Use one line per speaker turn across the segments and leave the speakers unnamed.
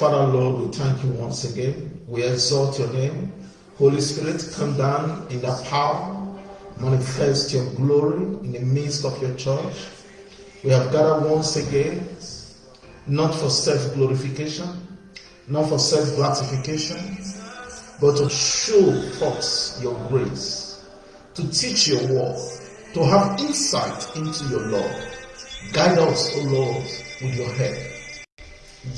Father, Lord, we thank you once again. We exalt your name. Holy Spirit, come down in the power, manifest your glory in the midst of your church. We have gathered once again, not for self glorification, not for self gratification, but to show forth your grace, to teach your word, to have insight into your Lord. Guide us, O Lord, with your help.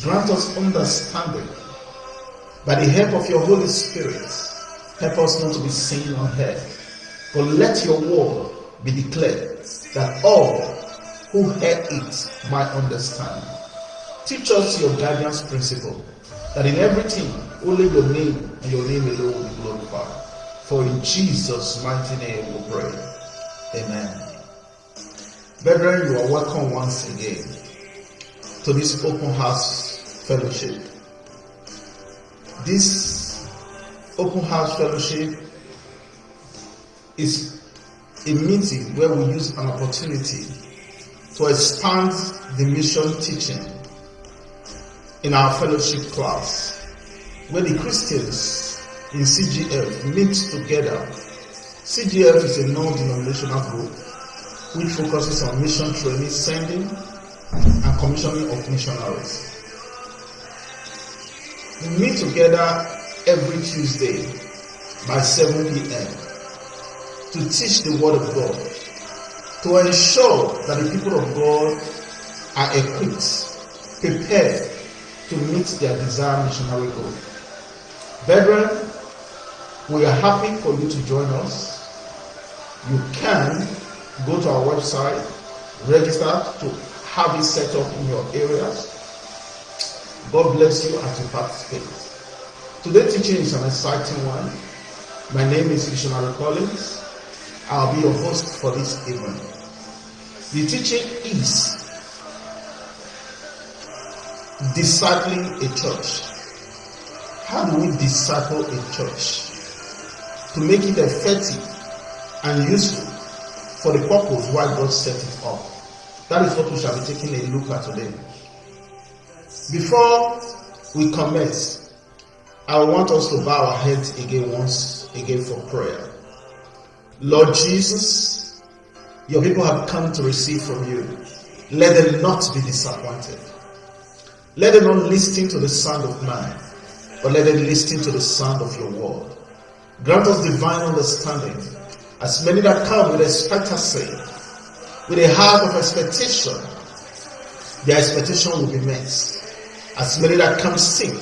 Grant us understanding. By the help of your Holy Spirit, help us not to be seen or heard, but let your word be declared that all who hear it might understand. Teach us your guidance principle, that in everything only your name and your name alone will be glorified. For in Jesus' mighty name we pray. Amen. Brethren, you are welcome once again to this open house fellowship. This open house fellowship is a meeting where we use an opportunity to expand the mission teaching in our fellowship class, where the Christians in CGF meet together. CGF is a non-denominational group which focuses on mission training, sending, and commissioning of missionaries. We meet together every Tuesday by 7 p.m. to teach the Word of God, to ensure that the people of God are equipped, prepared to meet their desired missionary goal. Brethren, we are happy for you to join us. You can go to our website, register to have it set up in your areas. God bless you as you participate. Today's teaching is an exciting one. My name is Missionary Collins. I'll be your host for this evening. The teaching is discipling a church. How do we disciple a church? To make it effective and useful for the purpose why God set it. That is what we shall be taking a look at today. Before we commence, I want us to bow our heads again once again for prayer. Lord Jesus, your people have come to receive from you. Let them not be disappointed. Let them not listen to the sound of man, but let them listen to the sound of your word. Grant us divine understanding. As many that come with expectancy, with a heart of expectation, their expectation will be met. As many that come sick,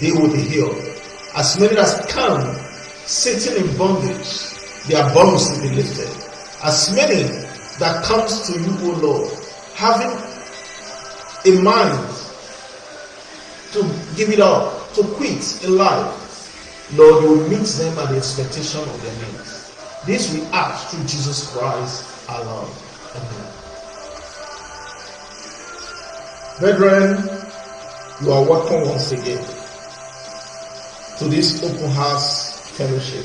they will be healed. As many that come sitting in bondage, their bonds will be lifted. As many that comes to you, O Lord, having a mind to give it up, to quit in life, Lord, you will meet them at the expectation of their needs. This we ask through Jesus Christ our. Amen. Brethren, you are welcome once again to this open house fellowship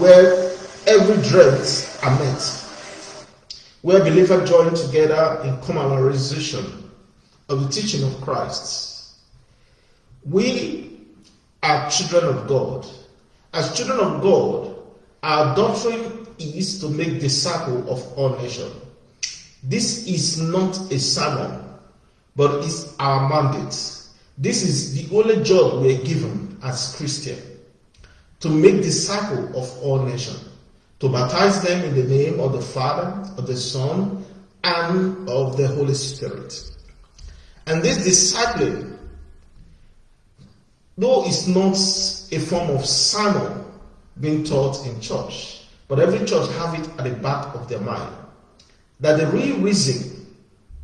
where every dreams are met, where believers join together in commemoration of the teaching of Christ. We are children of God. As children of God, our doctrine is to make disciples of all nations. This is not a sermon, but it's our mandate. This is the only job we are given as Christian to make disciples of all nations, to baptize them in the name of the Father, of the Son, and of the Holy Spirit. And this discipline, though it's not a form of sermon being taught in church, but every church have it at the back of their mind, that the real reason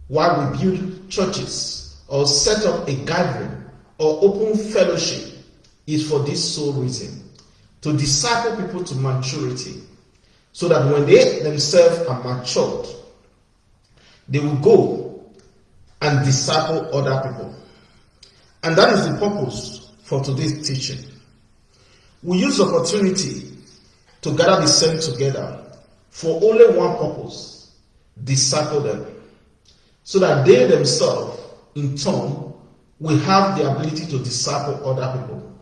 why we build churches or set up a gathering or open fellowship is for this sole reason to disciple people to maturity so that when they themselves are matured, they will go and disciple other people. And that is the purpose for today's teaching. We use opportunity to gather the saints together for only one purpose disciple them so that they themselves in turn will have the ability to disciple other people.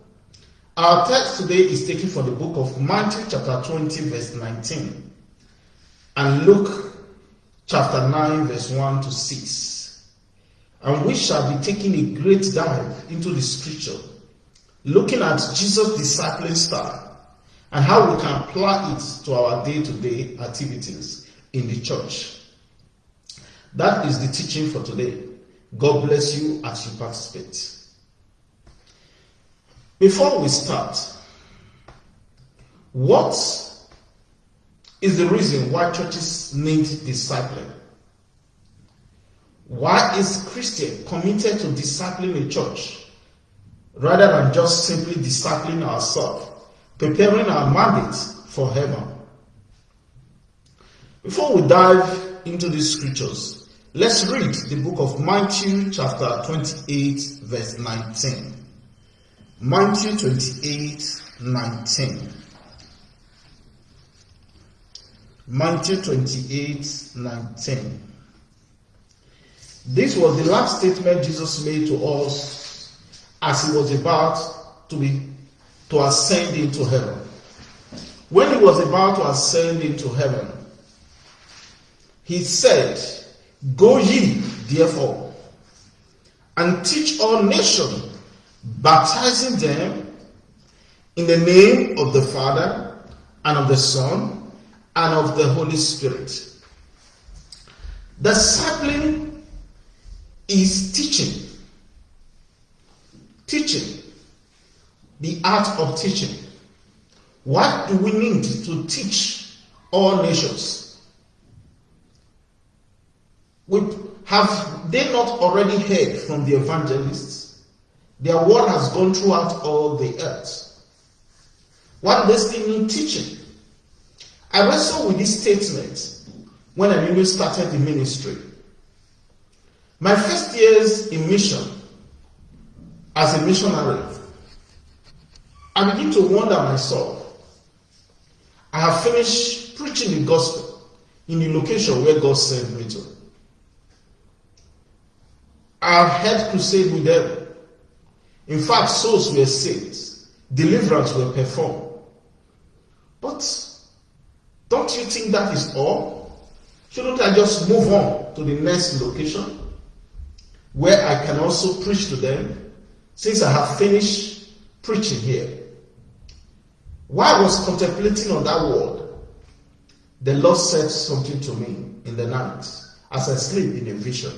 Our text today is taken from the book of Matthew, chapter 20, verse 19, and Luke, chapter 9, verse 1 to 6. And we shall be taking a great dive into the scripture, looking at Jesus' discipling style and how we can apply it to our day to day activities in the church. That is the teaching for today. God bless you as you participate. Before we start, what is the reason why churches need discipline? Why is Christian committed to discipling a church rather than just simply discipling ourselves, preparing our mandates for heaven? Before we dive into these scriptures, let's read the book of Matthew, chapter 28, verse 19. Matthew 28, 19. Matthew 28, 19. This was the last statement Jesus made to us as he was about to be to ascend into heaven. When he was about to ascend into heaven, he said, Go ye, therefore, and teach all nations, baptizing them in the name of the Father, and of the Son, and of the Holy Spirit. Discipling is teaching. Teaching. The art of teaching. What do we need to teach all nations? We, have they not already heard from the evangelists? Their word has gone throughout all the earth. What does still need teaching? I wrestled with this statement when I really started the ministry. My first years in mission as a missionary, I begin to wonder myself. I have finished preaching the gospel in the location where God sent me to. I've had crusade with them. In fact, souls were saved, deliverance were performed. But don't you think that is all? Shouldn't I just move on to the next location where I can also preach to them since I have finished preaching here? While I was contemplating on that word, the Lord said something to me in the night as I sleep in a vision.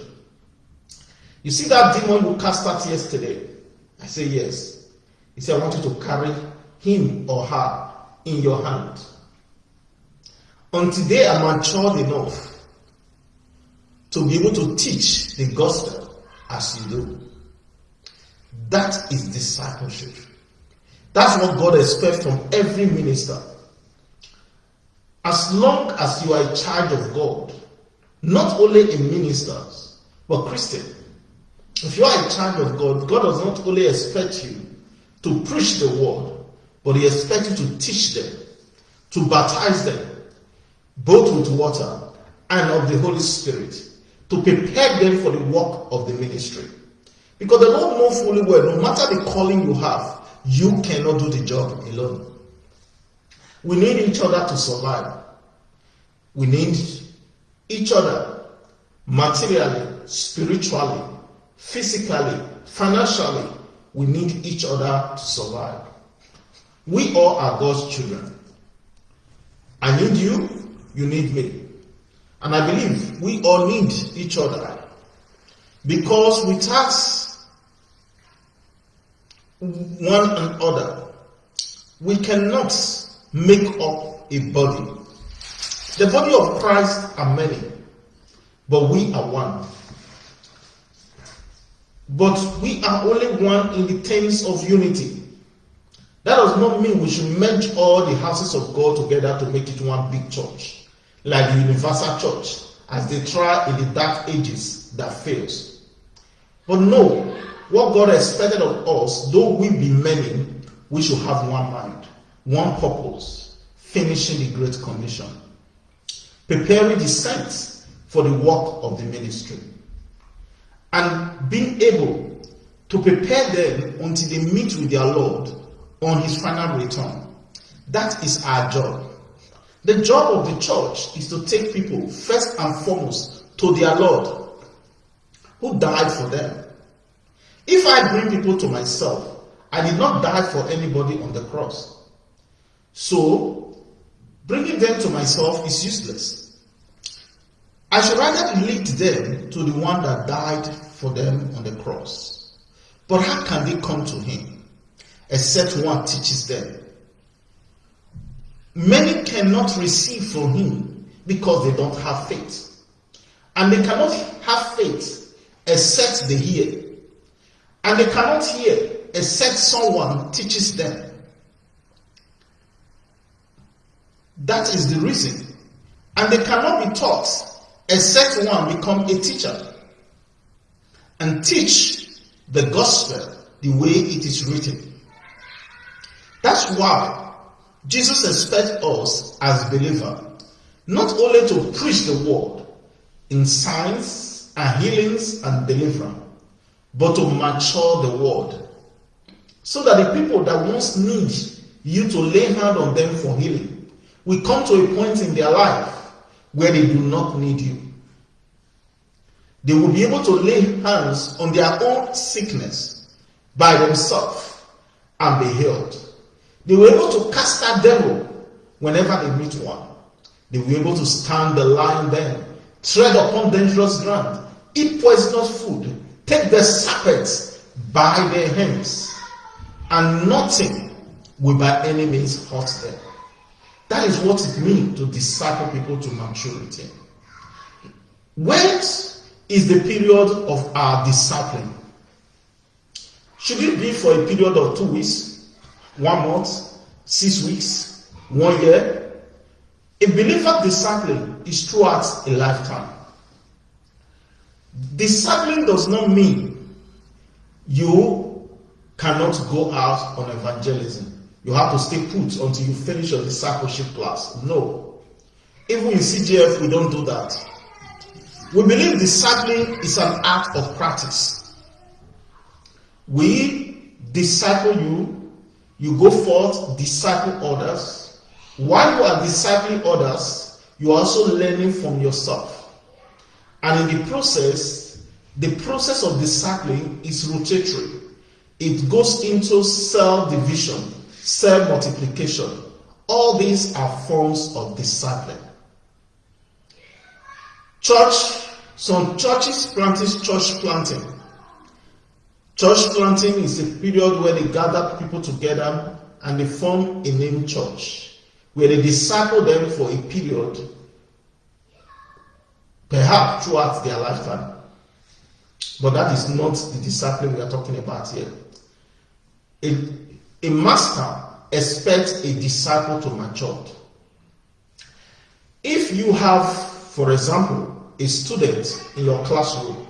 You see that demon who cast out yesterday? I say, Yes. He said, I want you to carry him or her in your hand. Until they are matured enough to be able to teach the gospel as you do. That is discipleship. That's what God expects from every minister. As long as you are in charge of God, not only in ministers, but Christian, if you are in charge of God, God does not only expect you to preach the word, but He expects you to teach them, to baptize them, both with water and of the Holy Spirit, to prepare them for the work of the ministry. Because the Lord knows fully well, no matter the calling you have, you cannot do the job alone. We need each other to survive. We need each other materially, spiritually, physically, financially, we need each other to survive. We all are God's children. I need you, you need me. And I believe we all need each other. Because without one another, we cannot make up a body. The body of Christ are many, but we are one. But we are only one in the terms of unity. That does not mean we should merge all the houses of God together to make it one big church, like the universal church, as they try in the dark ages that fails. But no, what God expected of us, though we be many, we should have one mind, one purpose, finishing the Great Commission, preparing the saints for the work of the ministry and being able to prepare them until they meet with their Lord on his final return. That is our job. The job of the church is to take people first and foremost to their Lord who died for them. If I bring people to myself, I did not die for anybody on the cross. So, bringing them to myself is useless. I should rather lead them to the one that died for them on the cross. But how can they come to him except one teaches them? Many cannot receive from him because they don't have faith. And they cannot have faith except they hear. And they cannot hear except someone teaches them. That is the reason. And they cannot be taught except one become a teacher and teach the gospel the way it is written. That's why Jesus expects us as believers not only to preach the word in signs and healings and deliverance, but to mature the word. So that the people that once need you to lay hand on them for healing will come to a point in their life where they do not need you. They will be able to lay hands on their own sickness by themselves and be healed. They were able to cast out devil whenever they meet one. They were able to stand the lion then, tread upon dangerous ground, eat poisonous food, take the serpents by their hands, and nothing will by any means hurt them. That is what it means to disciple people to maturity. When is the period of our discipline? Should it be for a period of two weeks, one month, six weeks, one year. A believer discipline is throughout a lifetime. Discipline does not mean you cannot go out on evangelism. You have to stay put until you finish your discipleship class. No. Even in CGF, we don't do that. We believe discipling is an act of practice. We disciple you you go forth, disciple others. While you are discipling others, you are also learning from yourself. And in the process, the process of discipling is rotatory. It goes into cell division, cell multiplication. All these are forms of discipling. Church, some churches practice church planting. Church planting is a period where they gather people together and they form a name church, where they disciple them for a period, perhaps throughout their lifetime. But that is not the discipline we are talking about here. A, a master expects a disciple to mature. If you have, for example, a student in your classroom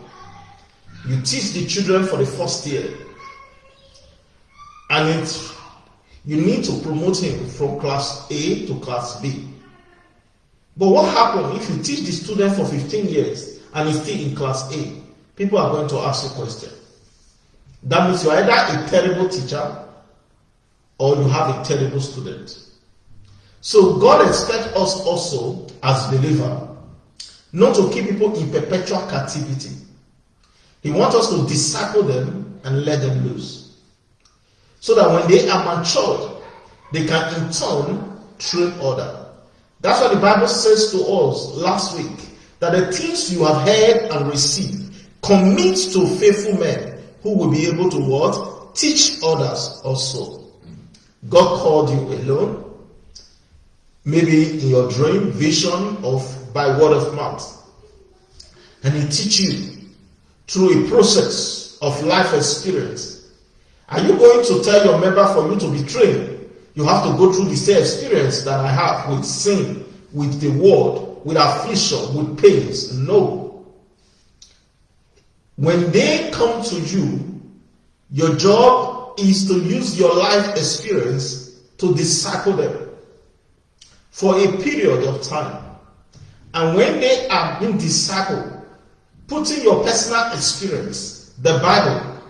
you teach the children for the first year, and it, you need to promote him from class A to class B. But what happens if you teach the student for 15 years and he's still in class A? People are going to ask you a question. That means you're either a terrible teacher or you have a terrible student. So God expects us also as believers not to keep people in perpetual captivity. He wants us to disciple them and let them loose. So that when they are matured, they can in turn train other. That's what the Bible says to us last week. That the things you have heard and received, commit to faithful men who will be able to what? Teach others also. God called you alone. Maybe in your dream, vision, of by word of mouth. And he teach you through a process of life experience. Are you going to tell your member for you to be trained? You have to go through the same experience that I have with sin, with the world, with affliction, with pains. No. When they come to you, your job is to use your life experience to disciple them for a period of time. And when they are being discipled, putting your personal experience, the Bible,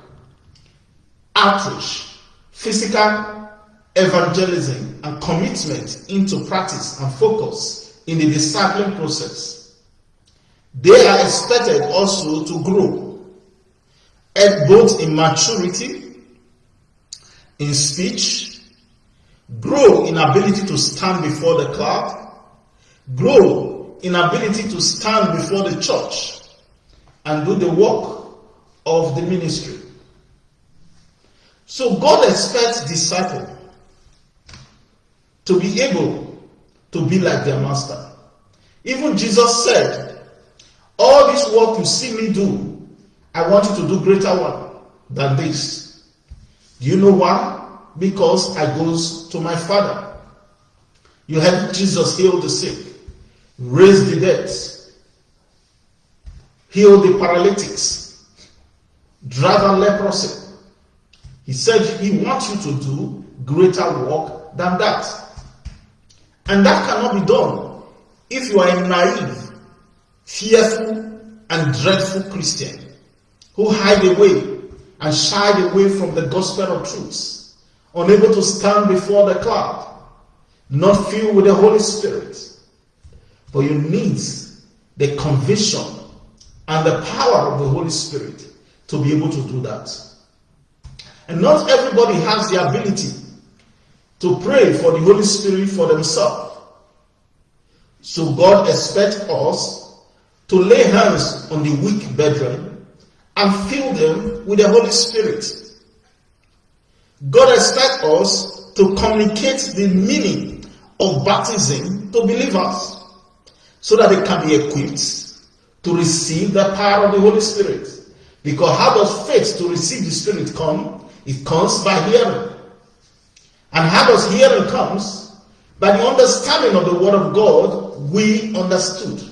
outreach, physical evangelism, and commitment into practice and focus in the discipling process. They are expected also to grow, both in maturity, in speech, grow in ability to stand before the crowd, grow in ability to stand before the church and do the work of the ministry. So God expects disciple to be able to be like their master. Even Jesus said, all this work you see me do, I want you to do greater one than this. Do you know why? Because I goes to my Father. You had Jesus heal the sick, raise the dead, heal the paralytics, drive out leprosy. He said he wants you to do greater work than that. And that cannot be done if you are a naive, fearful, and dreadful Christian who hide away and shy away from the gospel of truth, unable to stand before the cloud, not filled with the Holy Spirit. But you need the conviction and the power of the Holy Spirit to be able to do that. And not everybody has the ability to pray for the Holy Spirit for themselves. So God expects us to lay hands on the weak brethren and fill them with the Holy Spirit. God expects us to communicate the meaning of baptism to believers so that they can be equipped to receive the power of the Holy Spirit. Because how does faith to receive the Spirit come? It comes by hearing. And how does hearing comes? By the understanding of the Word of God, we understood.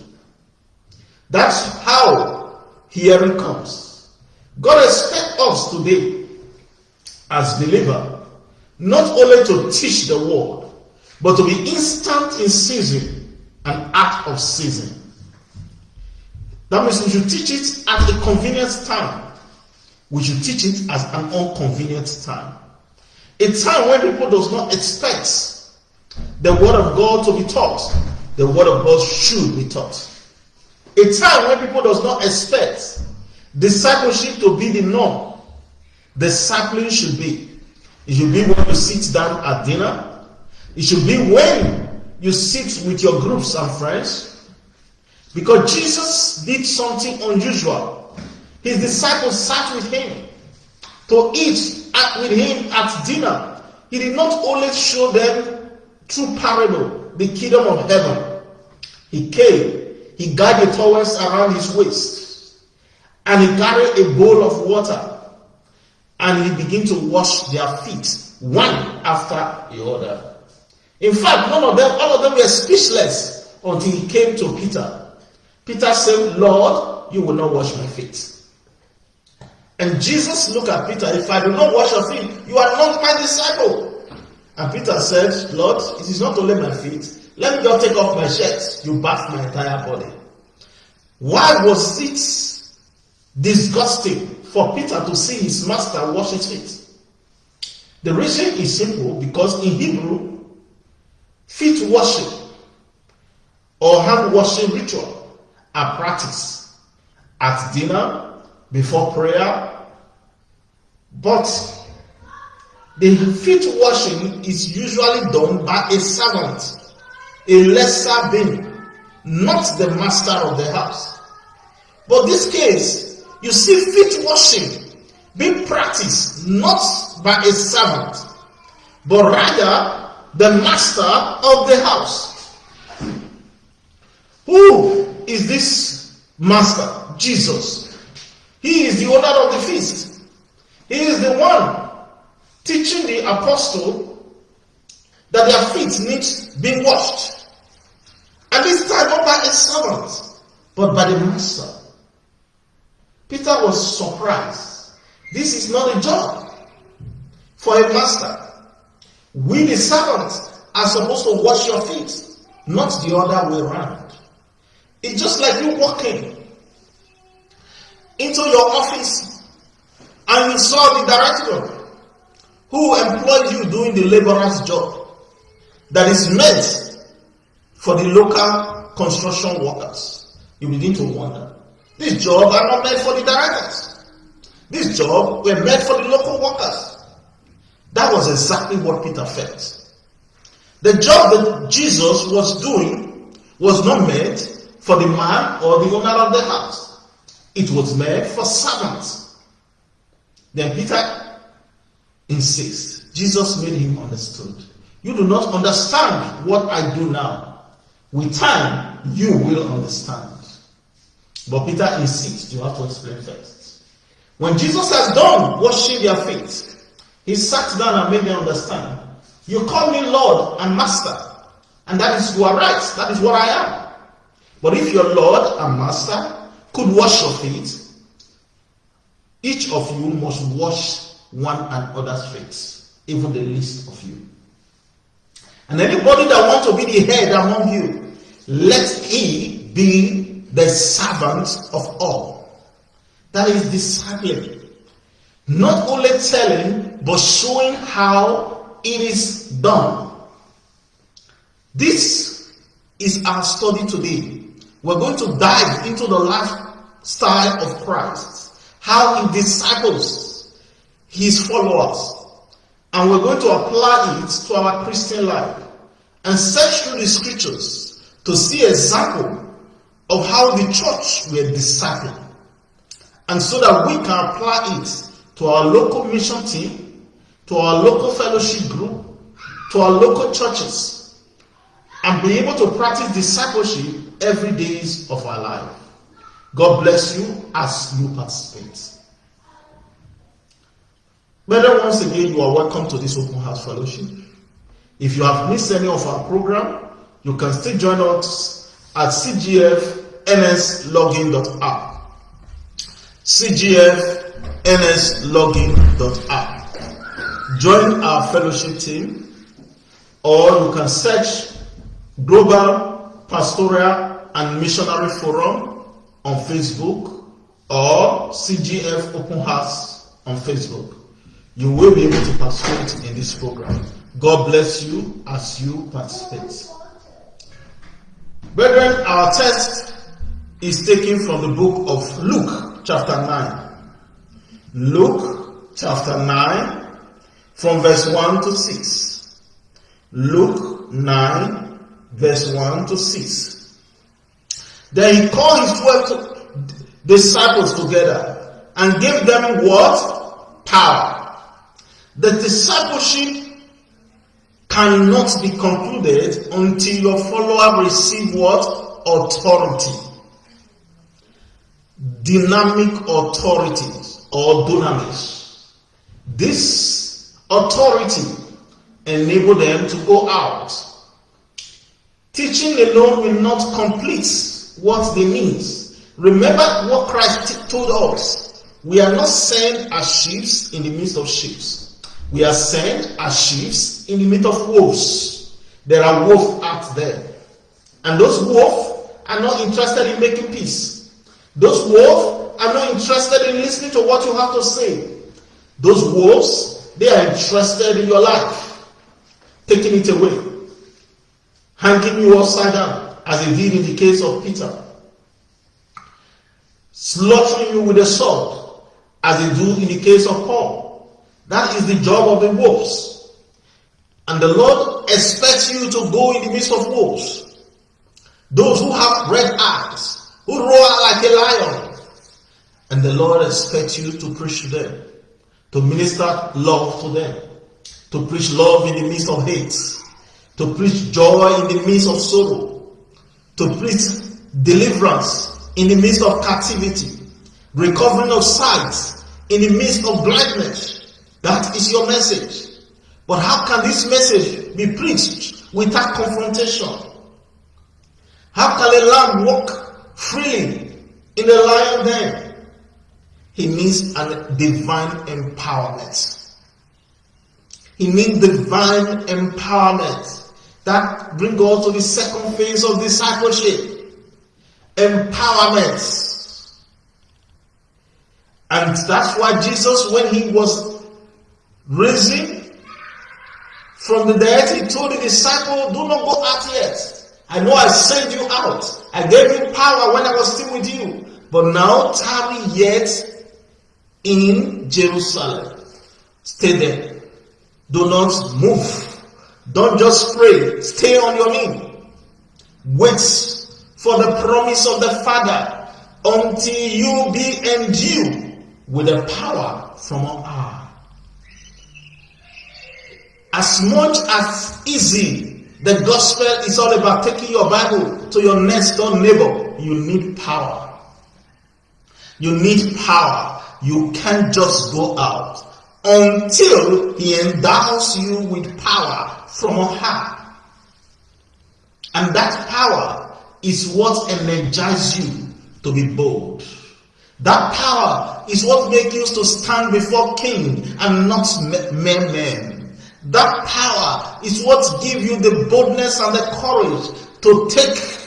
That's how hearing comes. God expects us today, as believer, not only to teach the Word, but to be instant in season and act of season. That means we should teach it at a convenient time. We should teach it as an inconvenient time. A time when people does not expect the word of God to be taught. The word of God should be taught. A time when people does not expect discipleship to be the norm. Discipling should be. It should be when you sit down at dinner. It should be when you sit with your groups and friends. Because Jesus did something unusual. His disciples sat with him to eat at, with him at dinner. He did not only show them through parable the kingdom of heaven. He came, he gathered towels around his waist, and he carried a bowl of water, and he began to wash their feet, one after the other. In fact, none of them, all of them were speechless until he came to Peter Peter said, Lord, you will not wash my feet. And Jesus looked at Peter, if I do not wash your feet, you are not my disciple. And Peter said, Lord, it is not only my feet. Let me just take off my shirt. You bath my entire body. Why was it disgusting for Peter to see his master wash his feet? The reason is simple because in Hebrew, feet washing or hand washing ritual are practiced at dinner, before prayer, but the feet washing is usually done by a servant, a lesser being, not the master of the house. But this case, you see feet washing being practiced not by a servant, but rather the master of the house. Who is this master, Jesus. He is the owner of the feast. He is the one teaching the apostle that their feet need being washed. And this time not by a servant, but by the master. Peter was surprised. This is not a job for a master. We, the servants, are supposed to wash your feet, not the other way around. It's just like you walking into your office and you saw the director Who employs you doing the laborer's job that is meant for the local construction workers? You begin to wonder. These jobs are not meant for the directors. These jobs were meant for the local workers. That was exactly what Peter felt. The job that Jesus was doing was not meant for the man or the owner of the house. It was meant for servants. Then Peter insists. Jesus made him understood. You do not understand what I do now. With time, you will understand. But Peter insists. You have to explain first. When Jesus has done washing their feet, he sat down and made them understand. You call me Lord and Master, and that is you are right. That is what I am. But if your Lord and Master could wash your feet, each of you must wash one another's feet, even the least of you. And anybody that wants to be the head among you, let he be the servant of all. That is discipline. Not only telling, but showing how it is done. This is our study today. We're going to dive into the lifestyle of Christ, how he disciples his followers, and we're going to apply it to our Christian life and search through the scriptures to see example of how the church were discipled, and so that we can apply it to our local mission team, to our local fellowship group, to our local churches, and be able to practice discipleship every days of our life. God bless you as you participate. Brethren, once again, you are welcome to this open house fellowship. If you have missed any of our program, you can still join us at cgfnslogin.app. CGF nslogin.app. Join our fellowship team, or you can search Global Pastoral and Missionary Forum on Facebook or CGF Open House on Facebook. You will be able to participate in this program. God bless you as you participate. Brethren, our text is taken from the book of Luke, chapter 9. Luke chapter 9 from verse 1 to 6. Luke 9 verse 1 to 6. Then he called his twelve disciples together and gave them what? Power. The discipleship cannot be concluded until your follower receive what? Authority. Dynamic authority or dunamis. This authority enable them to go out. Teaching alone will not complete what they need. Remember what Christ told us. We are not sent as sheep in the midst of sheep. We are sent as sheep in the midst of wolves. There are wolves out there. And those wolves are not interested in making peace. Those wolves are not interested in listening to what you have to say. Those wolves, they are interested in your life, taking it away, hanging you upside down, as they did in the case of Peter, slaughtering you with a sword, as they do in the case of Paul. That is the job of the wolves. And the Lord expects you to go in the midst of wolves. Those who have red eyes, who roar like a lion, and the Lord expects you to preach to them, to minister love to them, to preach love in the midst of hate, to preach joy in the midst of sorrow, to preach deliverance in the midst of captivity, recovering of sight in the midst of blindness. That is your message. But how can this message be preached without confrontation? How can a lamb walk freely in the lion den? He means a divine empowerment. He means divine empowerment. That brings us to the second phase of discipleship. Empowerment. And that's why Jesus, when he was raising from the dead, he told the disciple, do not go out yet. I know I sent you out. I gave you power when I was still with you. But now tarry yet in Jerusalem. Stay there. Do not move. Don't just pray. Stay on your knee. Wait for the promise of the Father until you be endued with the power from on high. As much as easy the gospel is all about taking your Bible to your next door neighbor, you need power. You need power. You can't just go out until he endows you with power from on high. And that power is what energizes you to be bold. That power is what makes you to stand before king and not mere men. That power is what gives you the boldness and the courage to take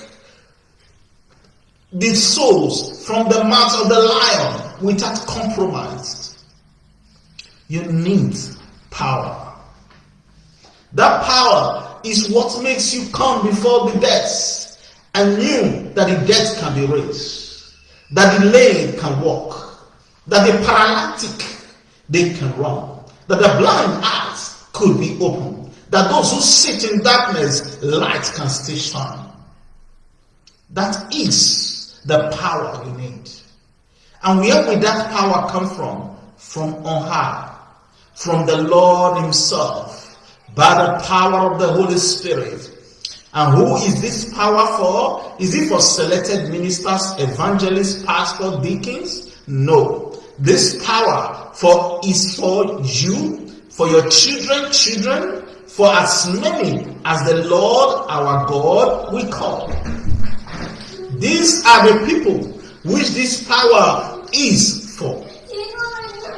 the souls from the mouth of the lion without compromise. You need power. That power is what makes you come before the death and knew that the dead can be raised, that the lame can walk, that the paralytic they can run, that the blind eyes could be opened, that those who sit in darkness, light can still shine. That is the power we need. And where will that power come from? From on high, from the Lord Himself, by the power of the Holy Spirit. And who is this power for? Is it for selected ministers, evangelists, pastors, deacons? No. This power for is for you, for your children, children, for as many as the Lord our God will call. These are the people which this power is for.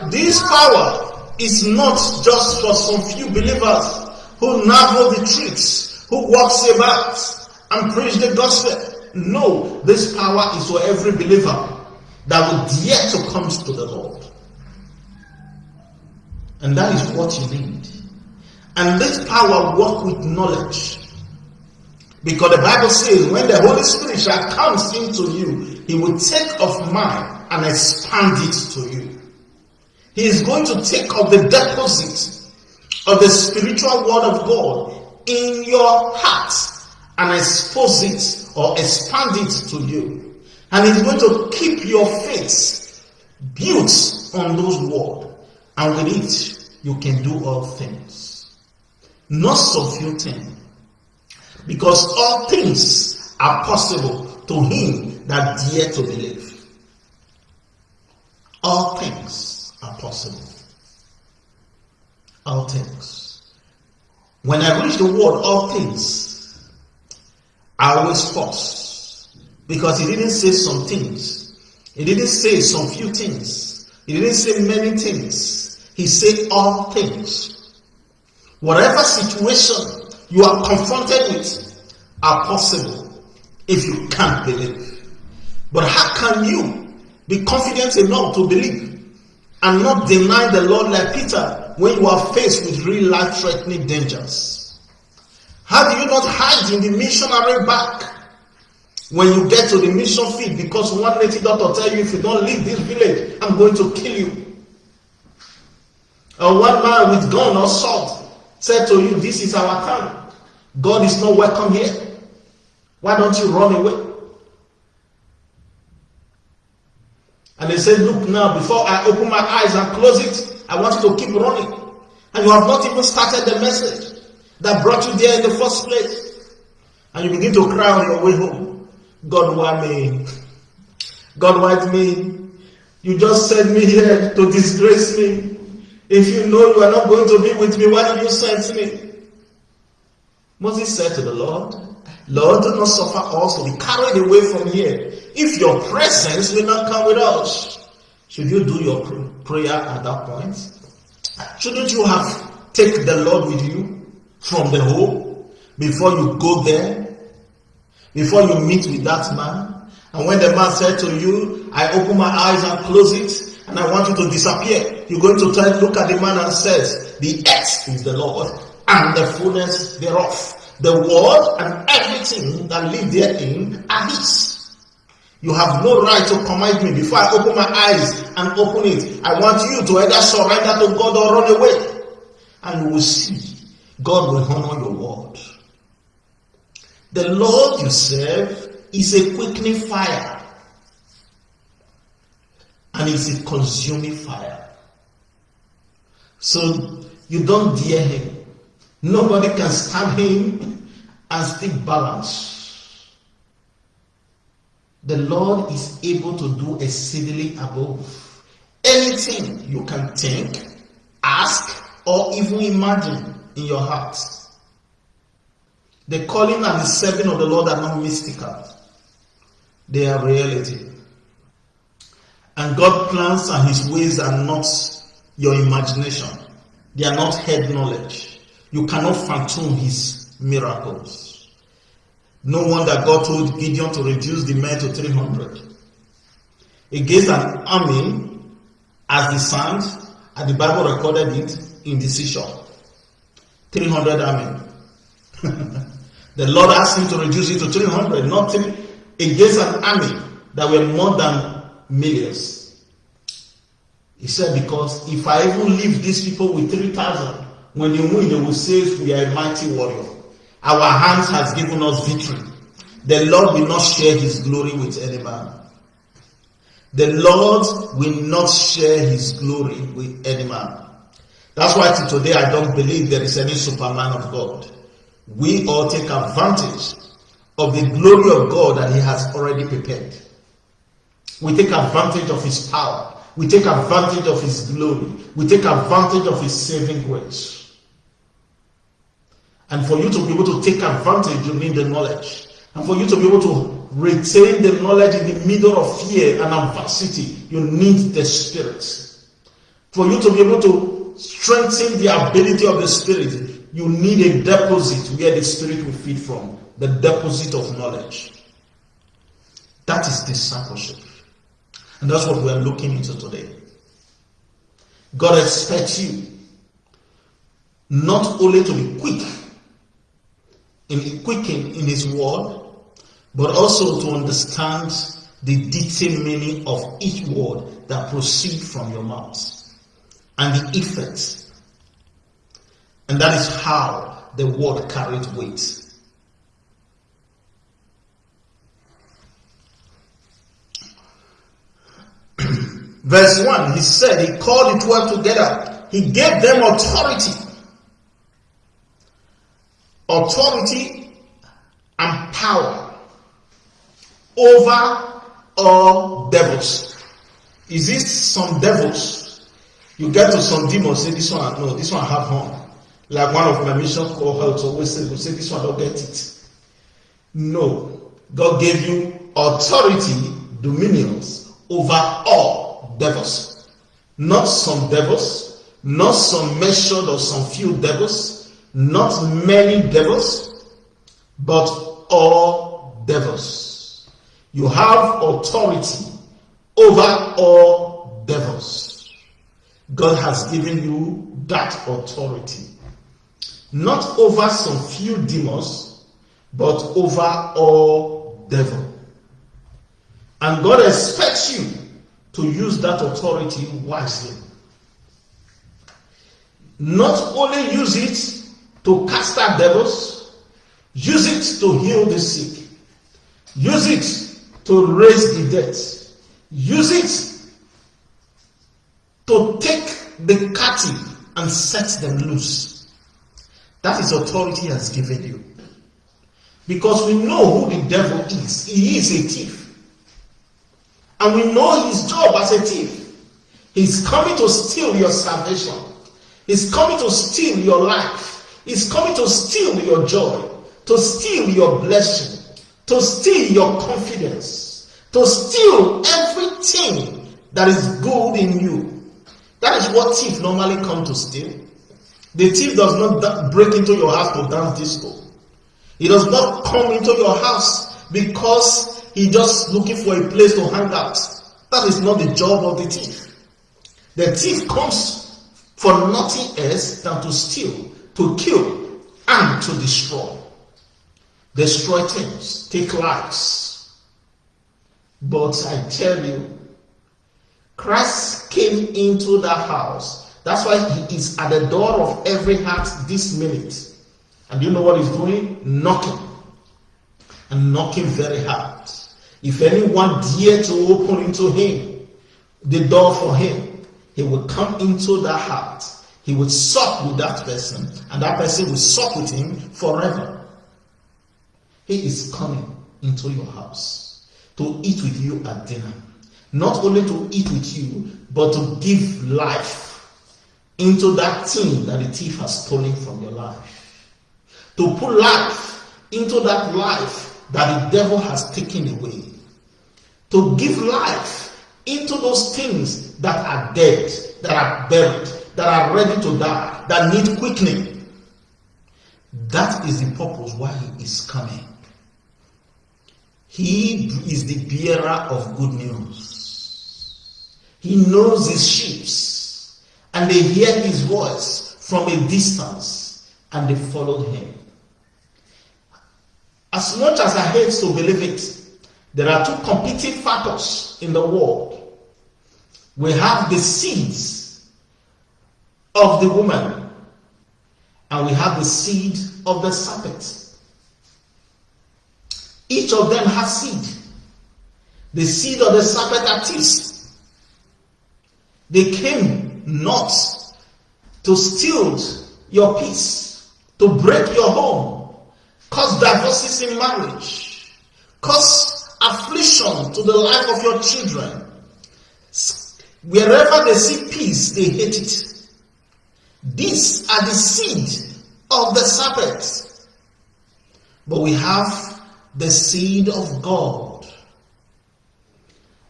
This power is not just for some few believers who know the tricks, who walks about and preach the gospel. No, this power is for every believer that will dare to come to the Lord. And that is what you need. And this power work with knowledge. Because the Bible says, when the Holy Spirit shall come into you, he will take of mine and expand it to you. He is going to take of the deposit of the spiritual word of God in your heart and expose it or expand it to you. And he's going to keep your faith built on those words. And with it, you can do all things. Not so few things. Because all things are possible to him that dare to believe. All things are possible. All things. When I reach the word all things, I always pause. Because he didn't say some things. He didn't say some few things. He didn't say many things. He said all things. Whatever situation you are confronted with are possible if you can't believe. But how can you be confident enough to believe and not deny the Lord like Peter when you are faced with real life threatening dangers? How do you not hide in the missionary back when you get to the mission field because one native doctor tell you if you don't leave this village, I'm going to kill you? Or one man with gun or sword said to you, This is our town. God is not welcome here. Why don't you run away? And they said, Look now, before I open my eyes and close it, I want you to keep running. And you have not even started the message that brought you there in the first place. And you begin to cry on your way home. God, why me? God, why me? You just sent me here to disgrace me. If you know you are not going to be with me, why did you send me? Moses said to the Lord, Lord, do not suffer us to be carried away from here. If your presence will not come with us, should you do your prayer at that point? Shouldn't you have taken the Lord with you from the home before you go there? Before you meet with that man? And when the man said to you, I open my eyes and close it, and I want you to disappear. You're going to try to look at the man and says, the earth is the Lord and the fullness thereof. The world and everything that live therein are his. You have no right to command me before I open my eyes and open it. I want you to either surrender to God or run away. And you will see God will honor your word. The Lord you serve is a quickening fire and is a consuming fire. So you don't dare him. Nobody can stand him and still balance. The Lord is able to do exceedingly above anything you can think, ask, or even imagine in your heart. The calling and the serving of the Lord are not mystical, they are reality. And God's plans and his ways are not your imagination, they are not head knowledge. You cannot fathom his miracles. No wonder God told Gideon to reduce the men to 300. Against an army as the sand, and the Bible recorded it in the seashore. 300 army. the Lord asked him to reduce it to 300, not against an army that were more than millions. He said, Because if I even leave these people with 3,000, when you win, they will say, We are a mighty warrior. Our hands has given us victory. The Lord will not share his glory with any man. The Lord will not share his glory with any man. That's why today I don't believe there is any superman of God. We all take advantage of the glory of God that he has already prepared. We take advantage of his power. We take advantage of his glory. We take advantage of his saving grace. And for you to be able to take advantage, you need the knowledge. And for you to be able to retain the knowledge in the middle of fear and adversity, you need the Spirit. For you to be able to strengthen the ability of the Spirit, you need a deposit where the Spirit will feed from the deposit of knowledge. That is discipleship. And that's what we are looking into today. God expects you not only to be quick in quicken in His word, but also to understand the detailed meaning of each word that proceed from your mouth and the effect. And that is how the word carried weight. Verse 1, he said, He called the twelve together. He gave them authority. Authority and power over all devils. Is this some devils you get to some demons, say this one, no, this one have horn. Like one of my mission cohorts uh, always say, say this one don't get it. No. God gave you authority, dominions over all devils. Not some devils, not some measured or some few devils, not many devils, but all devils. You have authority over all devils. God has given you that authority. Not over some few demons, but over all devil. And God expects you to use that authority wisely. Not only use it to cast out devils, use it to heal the sick, use it to raise the dead, use it to take the captive and set them loose. That is authority has given you. Because we know who the devil is. He is a thief. And we know his job as a thief. He's coming to steal your salvation. He's coming to steal your life. He's coming to steal your joy, to steal your blessing, to steal your confidence, to steal everything that is good in you. That is what thief normally come to steal. The thief does not break into your house to dance disco. He does not come into your house because he just looking for a place to hang out. That is not the job of the thief. The thief comes for nothing else than to steal, to kill, and to destroy. Destroy things, take lives. But I tell you, Christ came into that house. That's why he is at the door of every heart this minute. And you know what he's doing? Knocking. And knocking very hard. If anyone dare to open into him the door for him, he will come into that heart. He will sup with that person, and that person will sup with him forever. He is coming into your house to eat with you at dinner. Not only to eat with you, but to give life into that thing that the thief has stolen from your life. To put life into that life that the devil has taken away. To give life into those things that are dead, that are buried, that are ready to die, that need quickening. That is the purpose why he is coming. He is the bearer of good news. He knows his sheep, and they hear his voice from a distance, and they follow him. As much as I hate to believe it, there are two competing factors in the world. We have the seeds of the woman, and we have the seed of the serpent. Each of them has seed. The seed of the serpent are thieves. They came not to steal your peace, to break your home, cause divorces in marriage, cause affliction to the life of your children. Wherever they see peace, they hate it. These are the seed of the serpent. But we have the seed of God.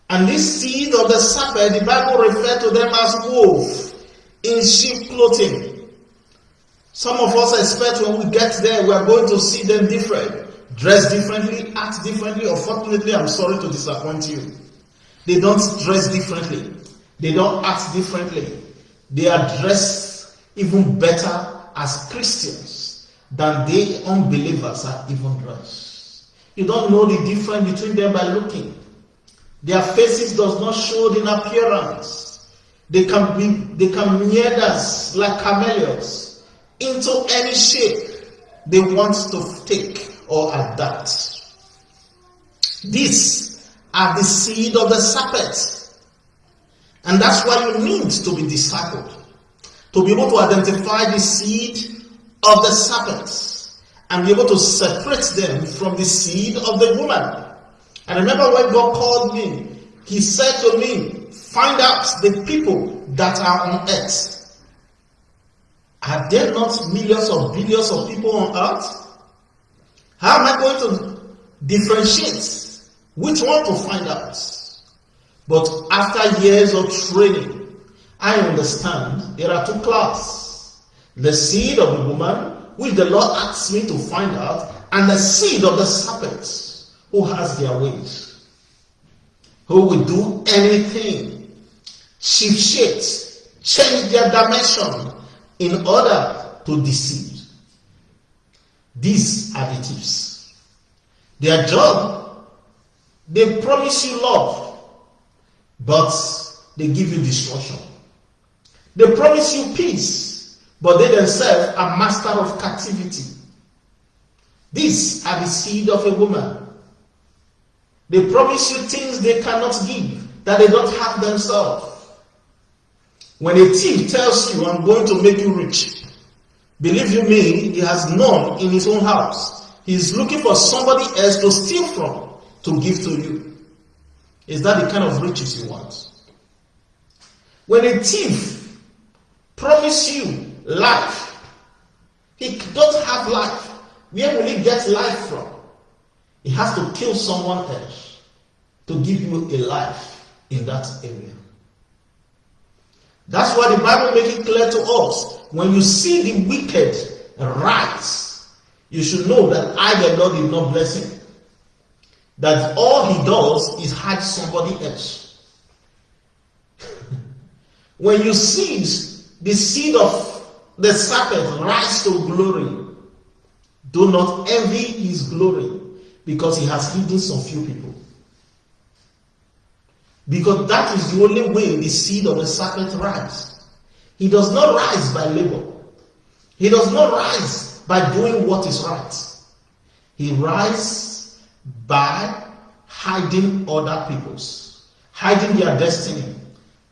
And this seed of the serpent, the Bible refers to them as wolf in sheep clothing. Some of us expect when we get there, we are going to see them different, dress differently, act differently. Unfortunately, I'm sorry to disappoint you. They don't dress differently, they don't act differently. They are dressed even better as Christians than they unbelievers are even dressed. You don't know the difference between them by looking. Their faces does not show in appearance. They can be they can meander us like chameleons into any shape they want to take or adapt. These are the seed of the serpent. And that's why you need to be discipled. To be able to identify the seed of the serpent and be able to separate them from the seed of the woman. And remember when God called me, He said to me, Find out the people that are on earth. Are there not millions or billions of people on earth? How am I going to differentiate which one to find out? But after years of training, I understand there are two classes the seed of the woman which the Lord asks me to find out, and the seed of the serpent who has their ways, who will do anything, shift shapes, change their dimension in order to deceive. These are the tips. Their job, they promise you love, but they give you destruction. They promise you peace, but they themselves are master of captivity. These are the seed of a woman. They promise you things they cannot give, that they don't have themselves. When a thief tells you, I'm going to make you rich, believe you me, he has none in his own house. He's looking for somebody else to steal from, to give to you. Is that the kind of riches you want? When a thief promise you life. He don't have life. Where will he get life from? He has to kill someone else to give you a life in that area. That's why the Bible makes it clear to us. When you see the wicked rise, you should know that I, the Lord, did not bless him. That all he does is hide somebody else. when you see the seed of the serpent rise to glory, Do not envy his glory because he has hidden some few people. Because that is the only way the seed of the serpent rise. He does not rise by labor. He does not rise by doing what is right. He rises by hiding other people's, hiding their destiny,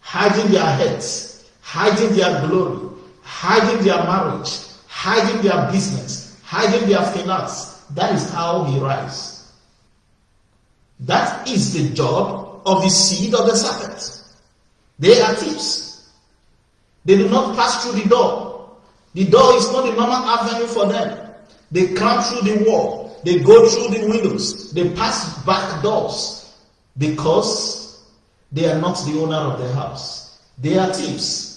hiding their heads, hiding their glory, hiding their marriage, hiding their business, hiding their finance. That is how he rises. That is the job of the seed of the serpent. They are thieves. They do not pass through the door. The door is not a normal avenue for them. They climb through the wall. They go through the windows. They pass back doors because they are not the owner of the house. They are thieves.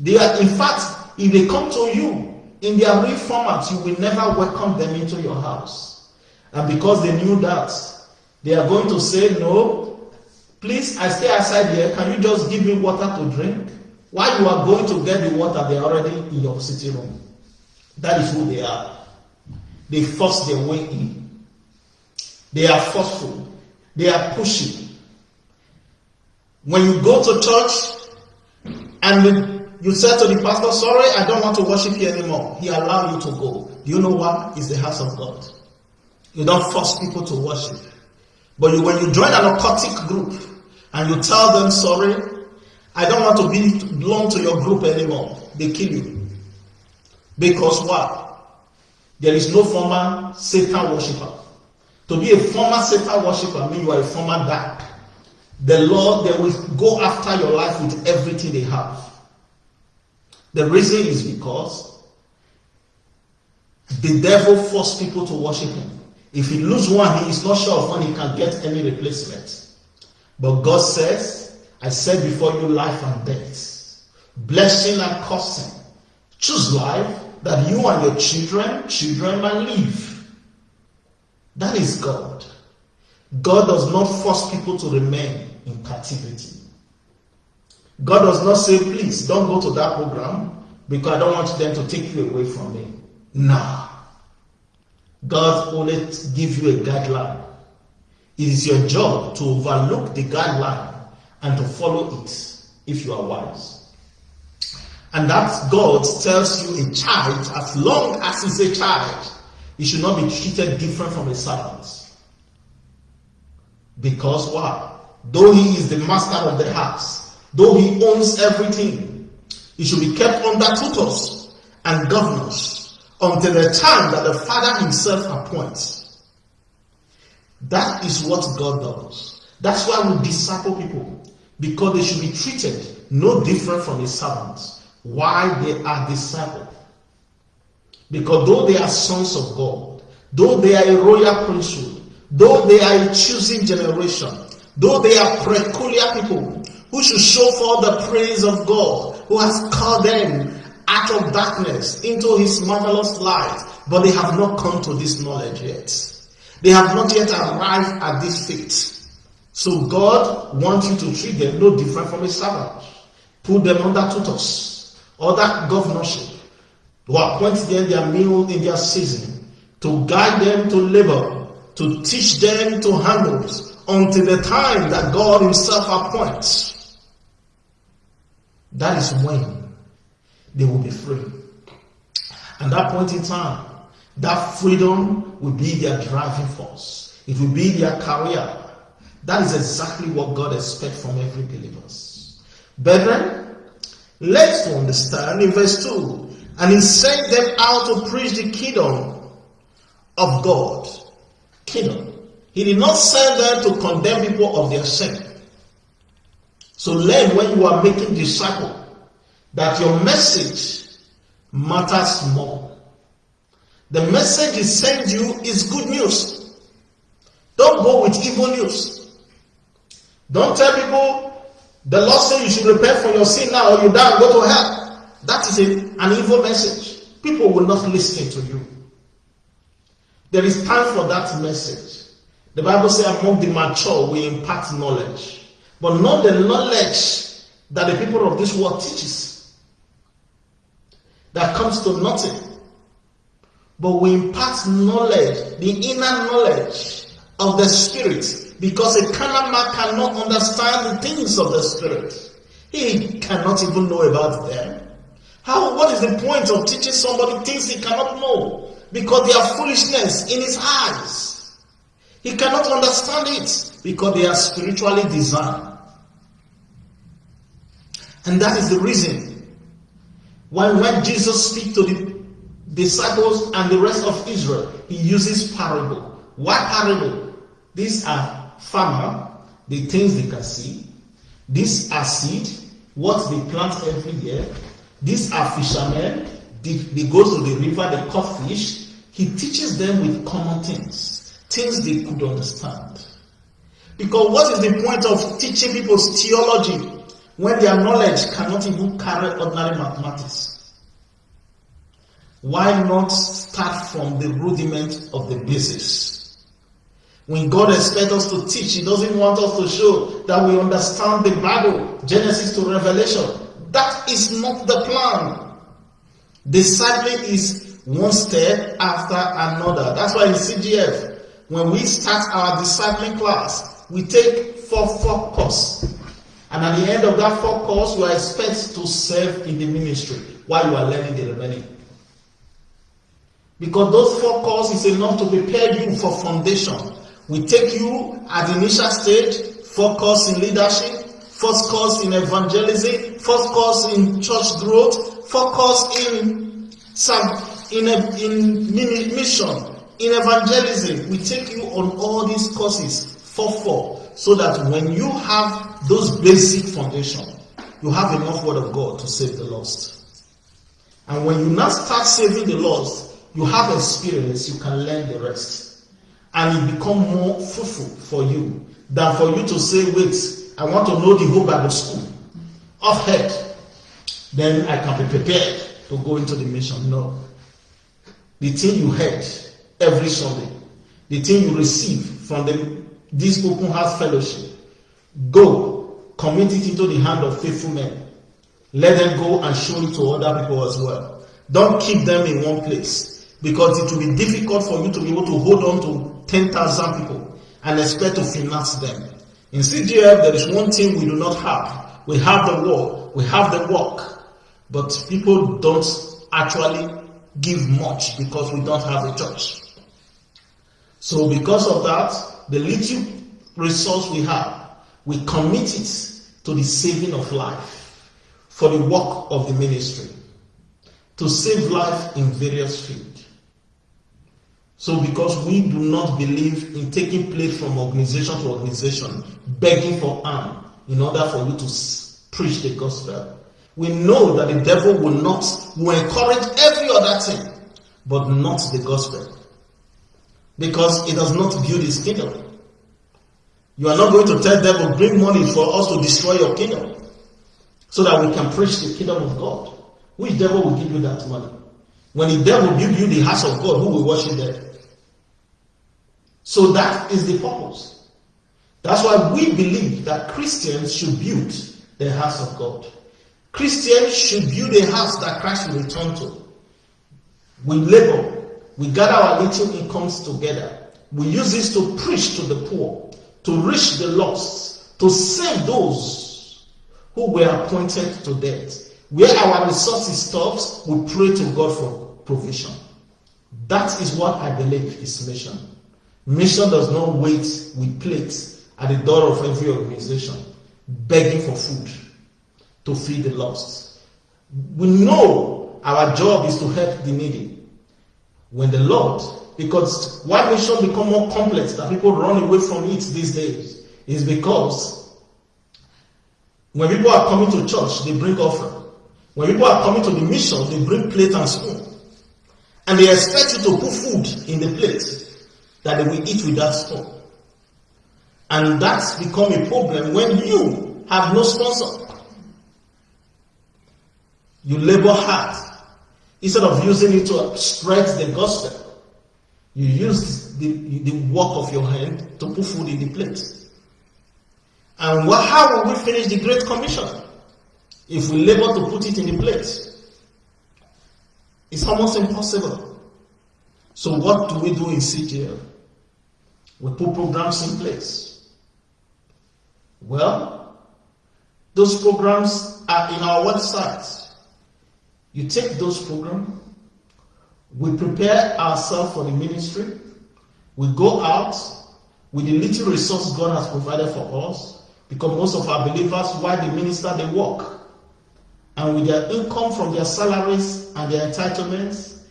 They are, in fact, if they come to you in their real format, you will never welcome them into your house. And because they knew that, they are going to say, No, please, I stay outside here. Can you just give me water to drink? While you are going to get the water, they are already in your sitting room. That is who they are. They force their way in. They are forceful. They are pushing. When you go to church and you said to the pastor, Sorry, I don't want to worship you anymore, he allowed you to go. Do you know what? It's the house of God. You don't force people to worship. But you, when you join an occultic group and you tell them, sorry, I don't want to be belong to your group anymore, they kill you. Because what? There is no former Satan worshiper. To be a former Satan worshiper means you are a former dark. The Lord, they will go after your life with everything they have. The reason is because the devil forced people to worship him. If he lose one, he is not sure of when he can get any replacement. But God says, I said before you life and death, blessing and cursing. Choose life that you and your children, children may live. That is God. God does not force people to remain in captivity. God does not say, please don't go to that program because I don't want them to take you away from me. Nah. God only give you a guideline. It is your job to overlook the guideline and to follow it if you are wise. And that God tells you a child, as long as he's a child, he should not be treated different from a servant. Because why? Though he is the master of the house, though he owns everything, he should be kept under tutors and governors until the time that the Father Himself appoints. That is what God does. That's why we disciple people because they should be treated no different from His servants. Why they are discipled? Because though they are sons of God, though they are a royal priesthood, though they are a choosing generation, though they are peculiar people who should show forth the praise of God, who has called them out of darkness into his marvelous light, but they have not come to this knowledge yet. They have not yet arrived at this faith. So God wants you to treat them no different from a servant. Put them under tutors, under governorship, to appoint them their meal in their season, to guide them to labor, to teach them to handle until the time that God Himself appoints. That is when they will be free. And that point in time, that freedom will be their driving force. It will be their career. That is exactly what God expects from every believer. Brethren, let's understand in verse 2. And he sent them out to preach the kingdom of God. Kingdom. He did not send them to condemn people of their sin. So learn when you are making disciples that your message matters more. The message he sends you is good news. Don't go with evil news. Don't tell people the Lord said you should repent for your sin now or you die and go to hell. That is an evil message. People will not listen to you. There is time for that message. The Bible says among the mature we impart knowledge. But not the knowledge that the people of this world teaches that comes to nothing. but we impart knowledge, the inner knowledge of the Spirit, because a carnal man cannot understand the things of the Spirit. He cannot even know about them. How, what is the point of teaching somebody things he cannot know? Because they are foolishness in his eyes. He cannot understand it because they are spiritually designed. And that is the reason why when Jesus speaks to the disciples and the rest of Israel, he uses parable. Why parable? These are farmer, the things they can see. These are seed, what they plant every year. These are fishermen, they, they go to the river, they caught fish. He teaches them with common things, things they could understand. Because what is the point of teaching people's theology when their knowledge cannot even carry ordinary mathematics? Why not start from the rudiment of the basis? When God expects us to teach, He doesn't want us to show that we understand the Bible, Genesis to Revelation. That is not the plan. Discipling is one step after another. That's why in CGF, when we start our discipling class, we take four focus and at the end of that four course, you are expected to serve in the ministry while you are learning the remaining. Because those four courses is enough to prepare you for foundation. We take you at the initial stage, focus in leadership, first course in evangelism, first course in church growth, focus in some in a, in mission, in evangelism. We take you on all these courses, four four, so that when you have those basic foundation, you have enough word of God to save the lost. And when you now start saving the lost, you have experience, you can learn the rest. And it become more fruitful for you than for you to say, wait, I want to know the whole Bible school. Off head. Then I can be prepared to go into the mission. No. The thing you heard every Sunday, the thing you receive from the, this open house fellowship, Go, commit it into the hand of faithful men. Let them go and show it to other people as well. Don't keep them in one place because it will be difficult for you to be able to hold on to 10,000 people and expect to finance them. In CGF, there is one thing we do not have. We have the word, we have the work, but people don't actually give much because we don't have a church. So because of that, the little resource we have, we commit it to the saving of life for the work of the ministry to save life in various fields. So, because we do not believe in taking place from organization to organization, begging for arm in order for you to preach the gospel, we know that the devil will not will encourage every other thing, but not the gospel, because it does not build his kingdom. You are not going to tell devil, bring money for us to destroy your kingdom so that we can preach the kingdom of God. Which devil will give you that money? When the devil give you the house of God, who will worship there? So that is the purpose. That's why we believe that Christians should build the house of God. Christians should build a house that Christ will return to. We labor, we gather our little incomes together. We use this to preach to the poor to reach the lost, to save those who were appointed to death. Where our resources stops, we pray to God for provision. That is what I believe is mission. Mission does not wait with plates at the door of every organization, begging for food to feed the lost. We know our job is to help the needy. When the Lord because why mission become more complex that people run away from it these days is because when people are coming to church, they bring offering. When people are coming to the mission, they bring plate and spoon. And they expect you to put food in the plate that they will eat with that spoon. And that's become a problem when you have no sponsor. You labor hard instead of using it to spread the gospel. You use the, the work of your hand to put food in the plate. And what, how will we finish the Great Commission if we labor to put it in the plate? It's almost impossible. So what do we do in CGF? We put programs in place. Well, those programs are in our website. You take those programs, we prepare ourselves for the ministry, we go out with the little resource God has provided for us, because most of our believers, while they minister, they work. And with their income from their salaries and their entitlements,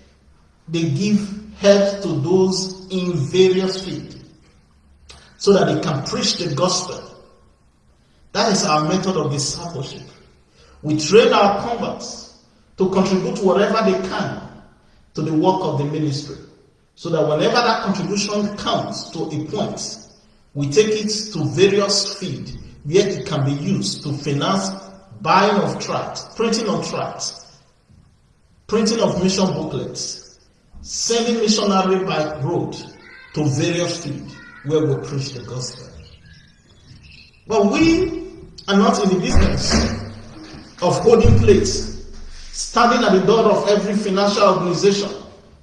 they give help to those in various fields so that they can preach the gospel. That is our method of discipleship. We train our converts to contribute whatever they can to the work of the ministry. So that whenever that contribution comes to a point, we take it to various fields where it can be used to finance buying of tracts, printing of tracts, printing of mission booklets, sending missionary by road to various fields where we preach the gospel. But we are not in the business of holding plates, standing at the door of every financial organization.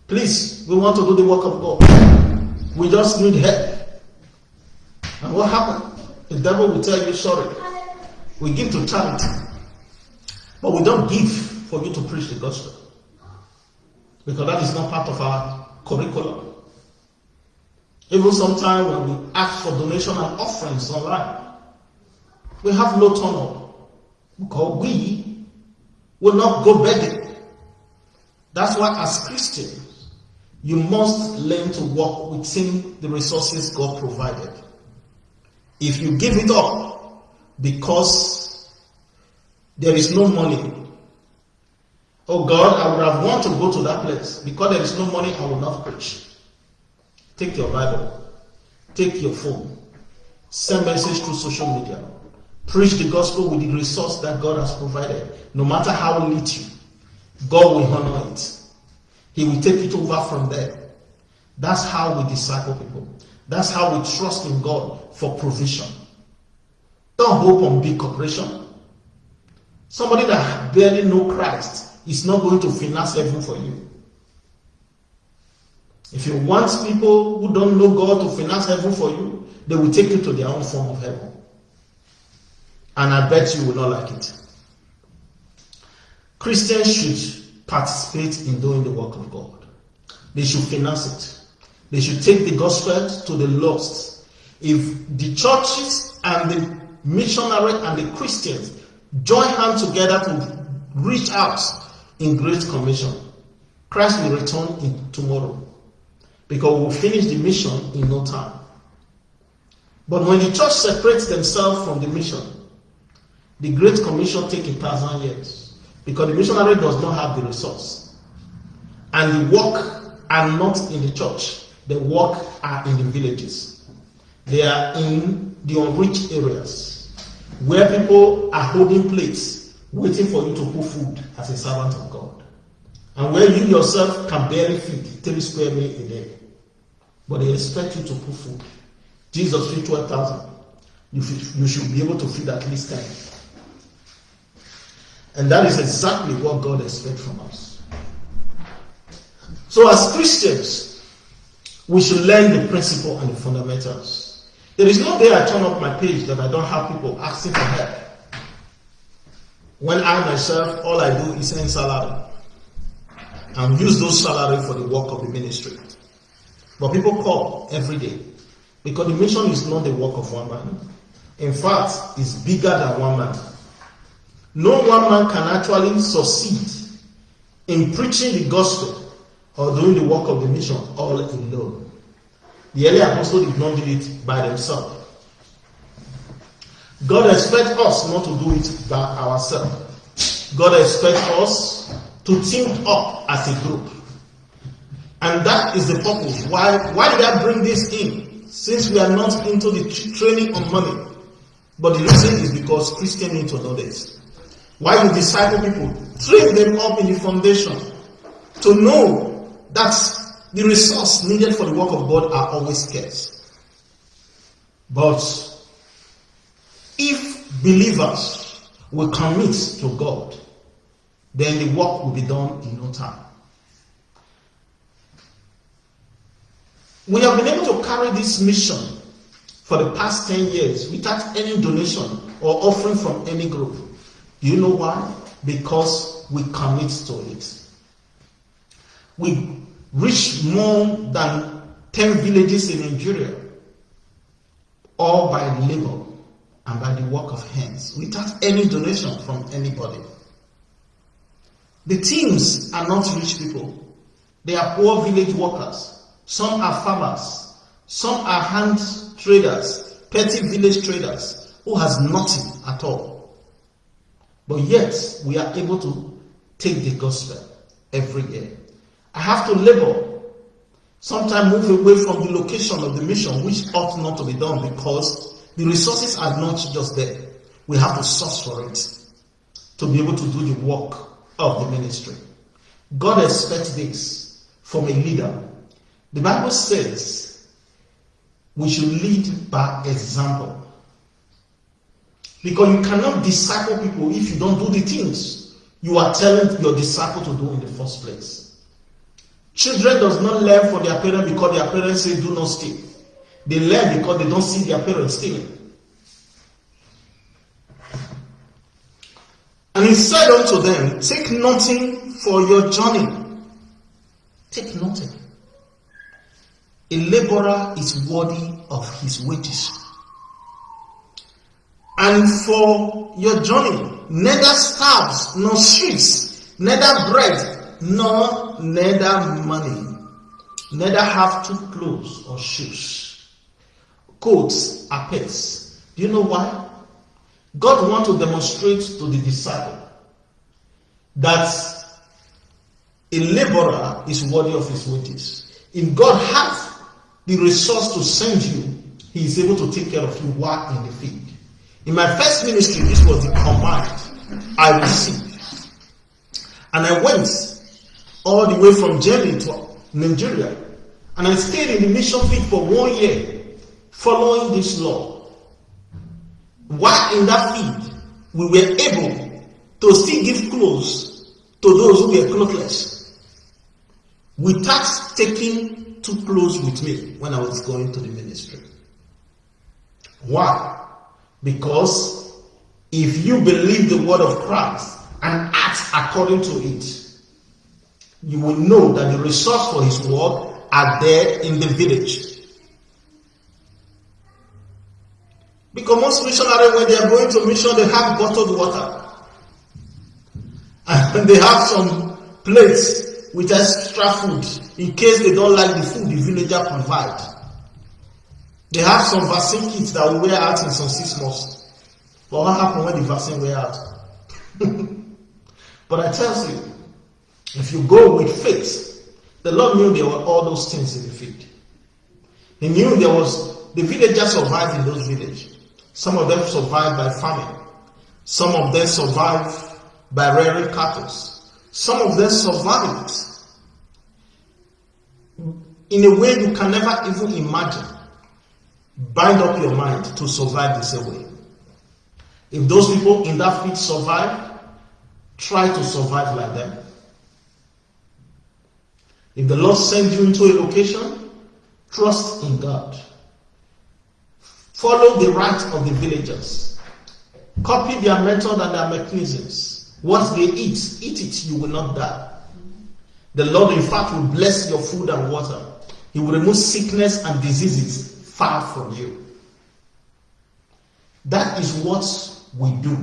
Please, we want to do the work of God. We just need help. And what happened? The devil will tell you, sorry, we give to charity, but we don't give for you to preach the gospel. Because that is not part of our curriculum. Even sometimes when we ask for donation and offerings online, we have no turn up because we will not go begging. That's why, as Christians, you must learn to work within the resources God provided. If you give it up because there is no money, oh God, I would have wanted to go to that place. Because there is no money, I will not preach. Take your Bible, take your phone, send message through social media, preach the gospel with the resource that God has provided. No matter how little, God will honor it. He will take it over from there. That's how we disciple people. That's how we trust in God for provision. Don't hope on big corporation. Somebody that barely know Christ is not going to finance heaven for you. If you want people who don't know God to finance heaven for you, they will take you to their own form of heaven. And I bet you will not like it. Christians should participate in doing the work of God. They should finance it. They should take the gospel to the lost. If the churches and the missionary and the Christians join hands together to reach out in great commission, Christ will return in tomorrow because we'll finish the mission in no time. But when the church separates themselves from the mission, the Great Commission take a thousand years because the missionary does not have the resource. And the work are not in the church, the work are in the villages. They are in the unreached areas where people are holding plates waiting for you to put food as a servant of God. And where you yourself can barely feed three square meals a day. But they expect you to put food. Jesus feed 12,000. You, you should be able to feed at least 10. And that is exactly what God expects from us. So, as Christians, we should learn the principle and the fundamentals. There is no day I turn up my page that I don't have people asking for help. When I myself, all I do is send salary and use those salary for the work of the ministry. But people call every day because the mission is not the work of one man. In fact, it's bigger than one man. No one man can actually succeed in preaching the gospel or doing the work of the mission all alone. The early apostles did not do it by themselves. God expects us not to do it by ourselves. God expects us to team up as a group. And that is the purpose. Why, why did I bring this in? Since we are not into the training on money. But the reason is because Christians need to know this. Why you disciple people? Train them up in the foundation to know that the resource needed for the work of God are always scarce. But if believers will commit to God, then the work will be done in no time. We have been able to carry this mission for the past 10 years without any donation or offering from any group. You know why? Because we commit to it. We reach more than 10 villages in Nigeria, all by labor and by the work of hands, without any donation from anybody. The teams are not rich people. They are poor village workers. Some are farmers. Some are hand traders, petty village traders who has nothing at all. But yet, we are able to take the gospel every year. I have to labor. Sometimes move away from the location of the mission, which ought not to be done because the resources are not just there. We have to source for it to be able to do the work of the ministry. God expects this from a leader. The Bible says we should lead by example. Because you cannot disciple people if you don't do the things you are telling your disciple to do in the first place. Children does not learn from their parents because their parents say do not steal. They learn because they don't see their parents stealing. And he said unto them, Take nothing for your journey. Take nothing. A laborer is worthy of his wages. And for your journey, neither staves nor sheets, neither bread nor neither money, neither have two clothes or shoes, coats or pets. Do you know why? God wants to demonstrate to the disciple that a laborer is worthy of his wages. If God has the resource to send you, he is able to take care of you while in the field. In my first ministry, this was the command I received. And I went all the way from Germany to Nigeria. And I stayed in the mission field for one year, following this law. While in that field, we were able to still give clothes to those who were clothless without taking two clothes with me when I was going to the ministry. Why? Because if you believe the word of Christ and act according to it, you will know that the resource for his word are there in the village. Because most missionaries, when they are going to mission, they have bottled water. And they have some plates with extra food in case they don't like the food the villager provide. They have some vaccine kits that will wear out in some six months. But what happens when the vaccine wear out? but I tell you, if you go with faith, the Lord knew there were all those things in the field. He knew there was the villagers survived in those villages. Some of them survived by famine. Some of them survived by rearing cattle. Some of them survived in a way you can never even imagine. Bind up your mind to survive the same way. If those people in that field survive, try to survive like them. If the Lord sends you into a location, trust in God. Follow the right of the villagers. Copy their method and their mechanisms. What they eat, eat it, you will not die. The Lord, in fact, will bless your food and water. He will remove sickness and diseases far from you. That is what we do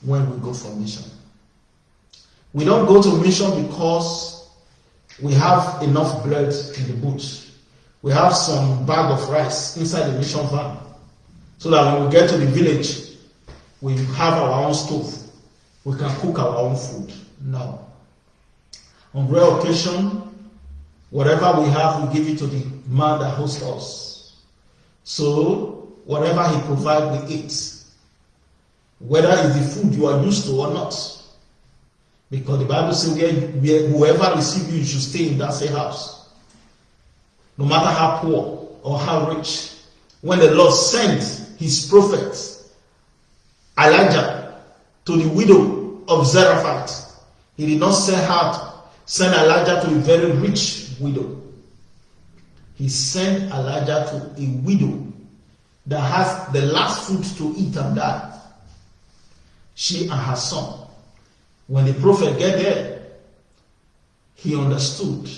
when we go for mission. We don't go to mission because we have enough bread in the boot. We have some bag of rice inside the mission van. So that when we get to the village, we have our own stove. We can cook our own food. No. On rare occasion, whatever we have, we give it to the man that hosts us. So, whatever he provides, we eat. Whether it's the food you are used to or not. Because the Bible says whoever receives you, you should stay in that same house. No matter how poor or how rich. When the Lord sent his prophet Elijah to the widow of Zarephath. He did not send her, send Elijah to a very rich widow. He sent Elijah to a widow that has the last food to eat and die. She and her son. When the prophet get there, he understood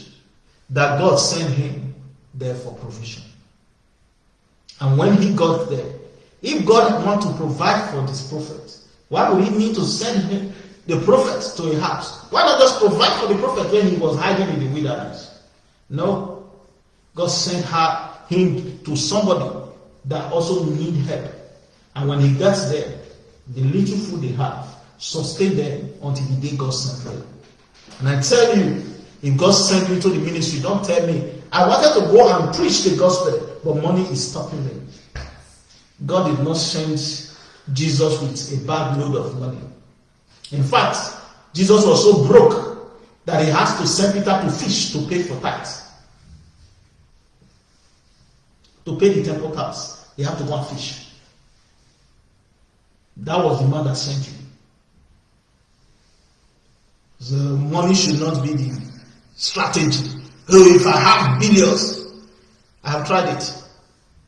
that God sent him there for provision. And when he got there, if God want to provide for this prophet, why would he need to send him, the prophet to a house? Why not just provide for the prophet when he was hiding in the wilderness? No. God sent her him to somebody that also need help. And when he gets there, the little food they have sustain them until the day God sent them. And I tell you, if God sent you to the ministry, don't tell me, I wanted to go and preach the gospel, but money is stopping me. God did not send Jesus with a bad load of money. In fact, Jesus was so broke that he has to send Peter to fish to pay for tithes. To pay the temple tax, he have to go and fish. That was the man that sent you. The money should not be the strategy. Oh, if I have billions, I have tried it.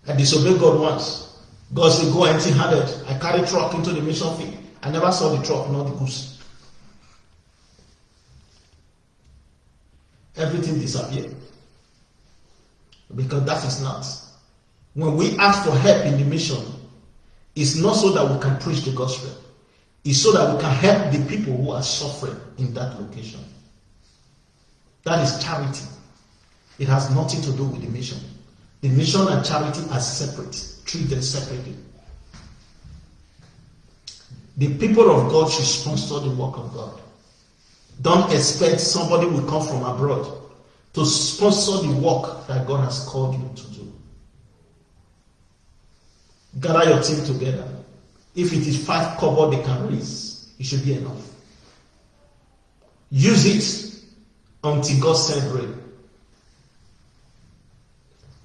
I disobeyed God once. God said, Go empty handed. I carry truck into the mission field. I never saw the truck, nor the goose. Everything disappeared. Because that is not. When we ask for help in the mission, it's not so that we can preach the gospel, it's so that we can help the people who are suffering in that location. That is charity. It has nothing to do with the mission. The mission and charity are separate. Treat them separately. The people of God should sponsor the work of God. Don't expect somebody will come from abroad to sponsor the work that God has called you to do. Gather your team together. If it is five cover they can raise, it should be enough. Use it until God send rain.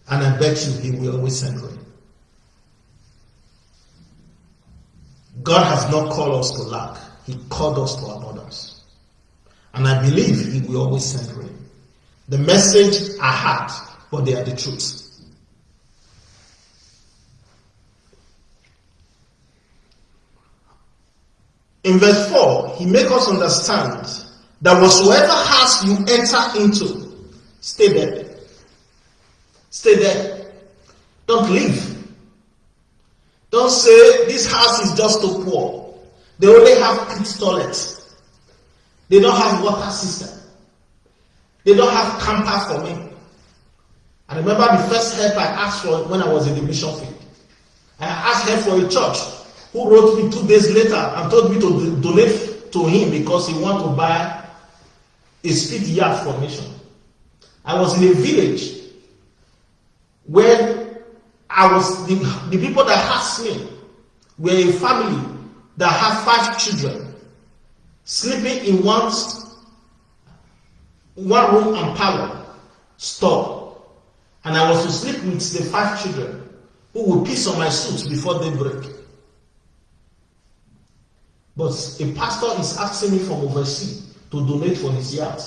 And I bet you He will always send rain. God has not called us to lack, He called us to abundance. And I believe He will always send rain. The message are hard, but they are the truth. In verse 4, he makes us understand that whatsoever house you enter into, stay there. Stay there. Don't leave. Don't say this house is just too poor. They only have pit toilets. They don't have water system. They don't have camper for me. I remember the first help I asked for when I was in the mission field. I asked help for a church who wrote me two days later and told me to donate to him because he wanted to buy a speed yard for. I was in a village where I was the, the people that asked me were a family that had five children sleeping in one one room and parlor store and I was to sleep with the five children who would piss on my suit before they break. But a pastor is asking me from overseas to donate for his yard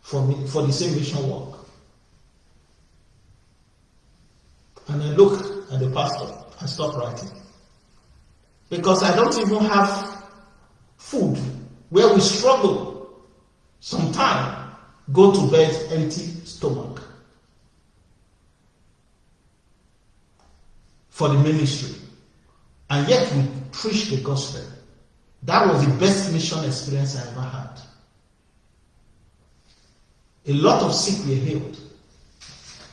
for, me, for the same mission work. And I look at the pastor and stop writing. Because I don't even have food where we struggle sometime go to bed empty stomach for the ministry and yet we preach the gospel that was the best mission experience i ever had a lot of sick were healed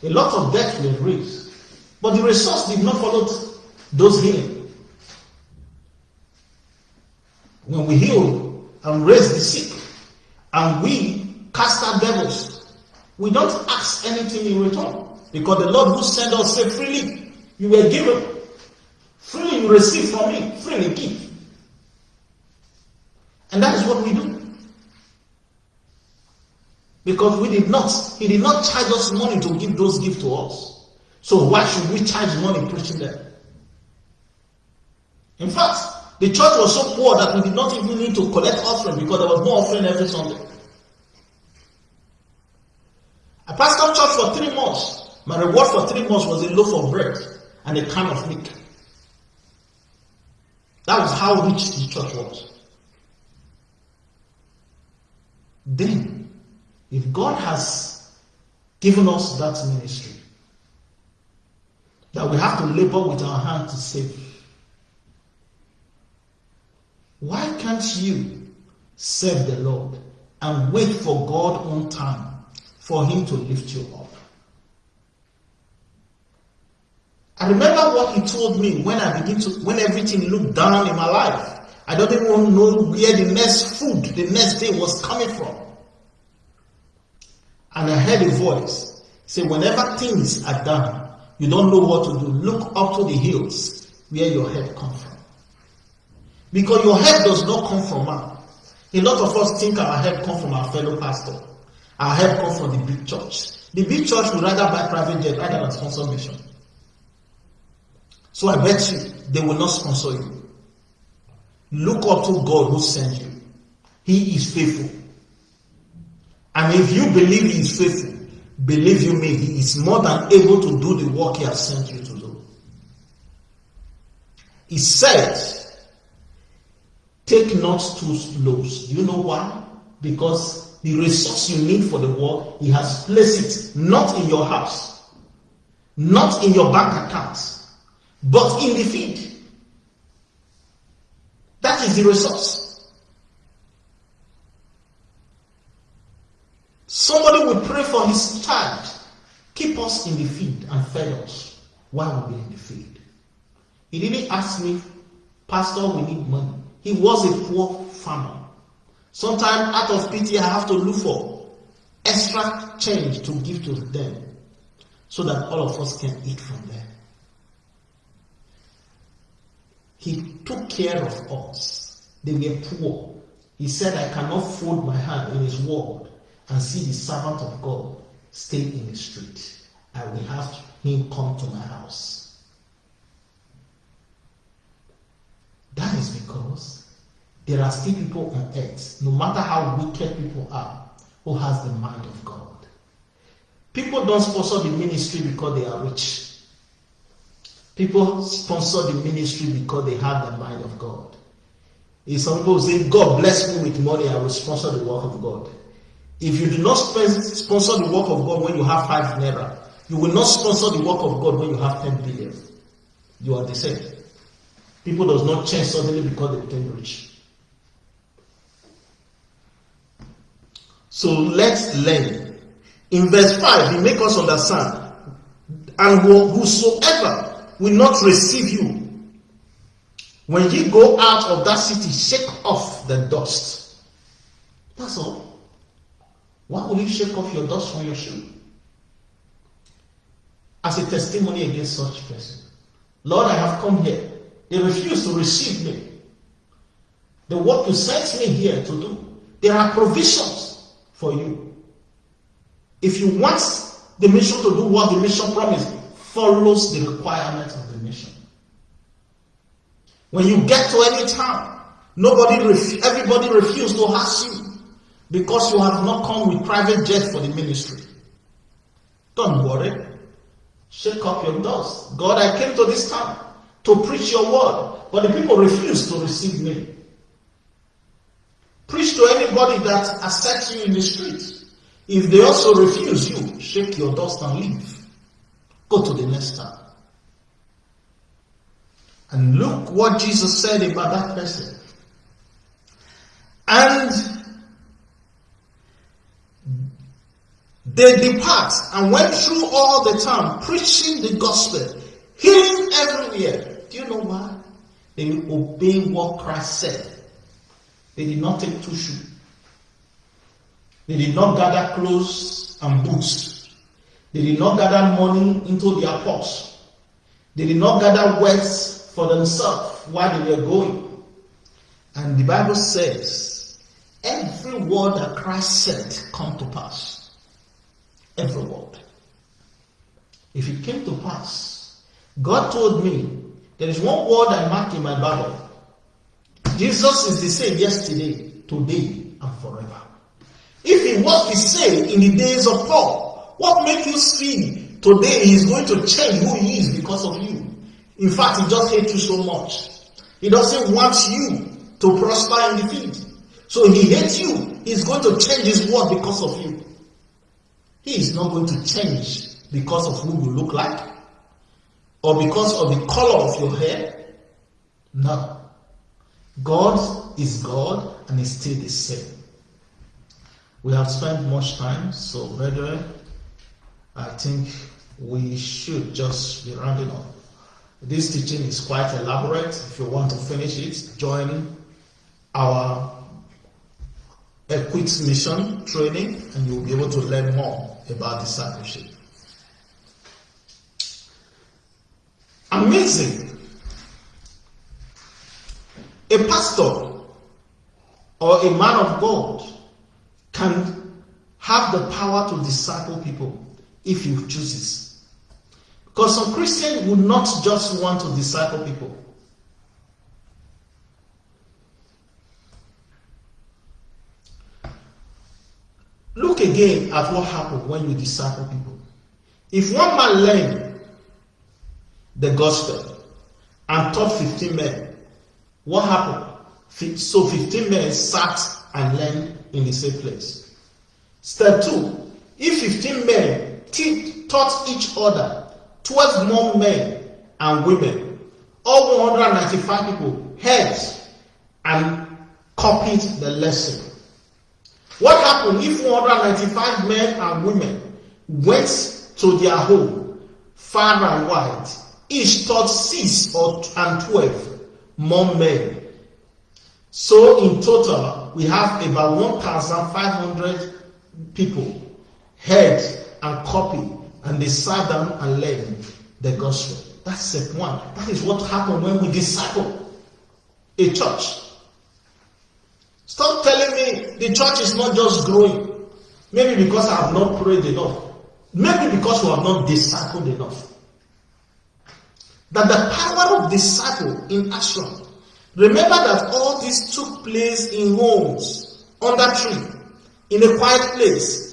a lot of death were raised but the resource did not follow those healing. When we heal and raise the sick and we cast out devils, we don't ask anything in return. Because the Lord who sent us said freely you were given. Freely you receive from me. Freely give. And that is what we do. Because we did not, he did not charge us money to give those gifts to us. So why should we charge money preaching them? In fact, the church was so poor that we did not even need to collect offering because there was no offering every Sunday. I pastored church for three months My reward for three months was a loaf of bread and a can of milk. That was how rich the church was. Then, if God has given us that ministry, that we have to labor with our hand to save, why can't you serve the Lord and wait for God on time for Him to lift you up? I remember what he told me when I begin to, when everything looked down in my life. I don't even know where the next food, the next day was coming from. And I heard a voice say, whenever things are done, you don't know what to do. Look up to the hills where your help comes from. Because your help does not come from man. A lot of us think our help comes from our fellow pastor. Our help comes from the big church. The big church would rather buy private jet rather than sponsor mission. So I bet you they will not sponsor you. Look up to God who sent you. He is faithful. And if you believe he is faithful, believe you me, he is more than able to do the work he has sent you to do. He said, take not two loaves. Do you know why? Because the resource you need for the work, he has placed it not in your house, not in your bank account, but in the field. That is the resource. Somebody will pray for his child. Keep us in the field and feed us while we're in the field. He didn't ask me, Pastor, we need money. He was a poor farmer. Sometimes out of pity, I have to look for extra change to give to them so that all of us can eat from them. He took care of us. They were poor. He said, I cannot fold my hand in his word and see the servant of God stay in the street. I will have him come to my house. That is because there are still people on earth, no matter how wicked people are, who has the mind of God. People don't sponsor the ministry because they are rich. People sponsor the ministry because they have the mind of God. If some people say, God bless me with money, I will sponsor the work of God. If you do not sponsor the work of God when you have five naira, you will not sponsor the work of God when you have 10 billion. You are the same. People does not change suddenly because they became rich. So let's learn. In verse 5, he make us understand. And whosoever will not receive you. When you go out of that city, shake off the dust. That's all. Why will you shake off your dust from your shoe? As a testimony against such person. Lord, I have come here. They refuse to receive me. The work you sent me here to do, there are provisions for you. If you want the mission to do what the mission promised, follows the requirements of the mission. When you get to any town, nobody, everybody refuses to ask you because you have not come with private jet for the ministry. Don't worry. Shake up your dust. God, I came to this town to preach your word, but the people refuse to receive me. Preach to anybody that accepts you in the street. If they also refuse you, shake your dust and leave. Go to the next tab. And look what Jesus said about that person. And they depart and went through all the town preaching the gospel, healing everywhere. Do you know why? They obeyed what Christ said. They did not take shoes. They did not gather clothes and boots they did not gather money into their purse. They did not gather wealth for themselves while they were going. And the Bible says, every word that Christ said come to pass. Every word. If it came to pass, God told me, there is one word I mark in my Bible. Jesus is the same yesterday, today, and forever. If he was the same in the days of Paul, what makes you see Today, is going to change who he is because of you. In fact, he just hates you so much. He doesn't want you to prosper in the field. So he hates you. He's going to change his word because of you. He is not going to change because of who you look like or because of the color of your hair. No. God is God and is still the same. We have spent much time, so brethren, I think we should just be rounding up. This teaching is quite elaborate. If you want to finish it, join our Equipped Mission training and you'll be able to learn more about discipleship. Amazing. A pastor or a man of God can have the power to disciple people if he chooses. Because some Christian would not just want to disciple people. Look again at what happened when you disciple people. If one man learned the gospel and taught 15 men, what happened? So 15 men sat and learned in the same place. Step 2. If 15 men taught each other, 12 more men and women, all 195 people heard and copied the lesson. What happened if 195 men and women went to their home, far and wide, each taught six or and twelve more men. So in total, we have about 1,500 people heard and copied, and they sat down and learned the gospel. That's step one. That is what happened when we disciple a church. Stop telling me the church is not just growing. Maybe because I have not prayed enough. Maybe because we have not discipled enough. That the power of disciple in action. Remember that all this took place in homes, under tree, in a quiet place.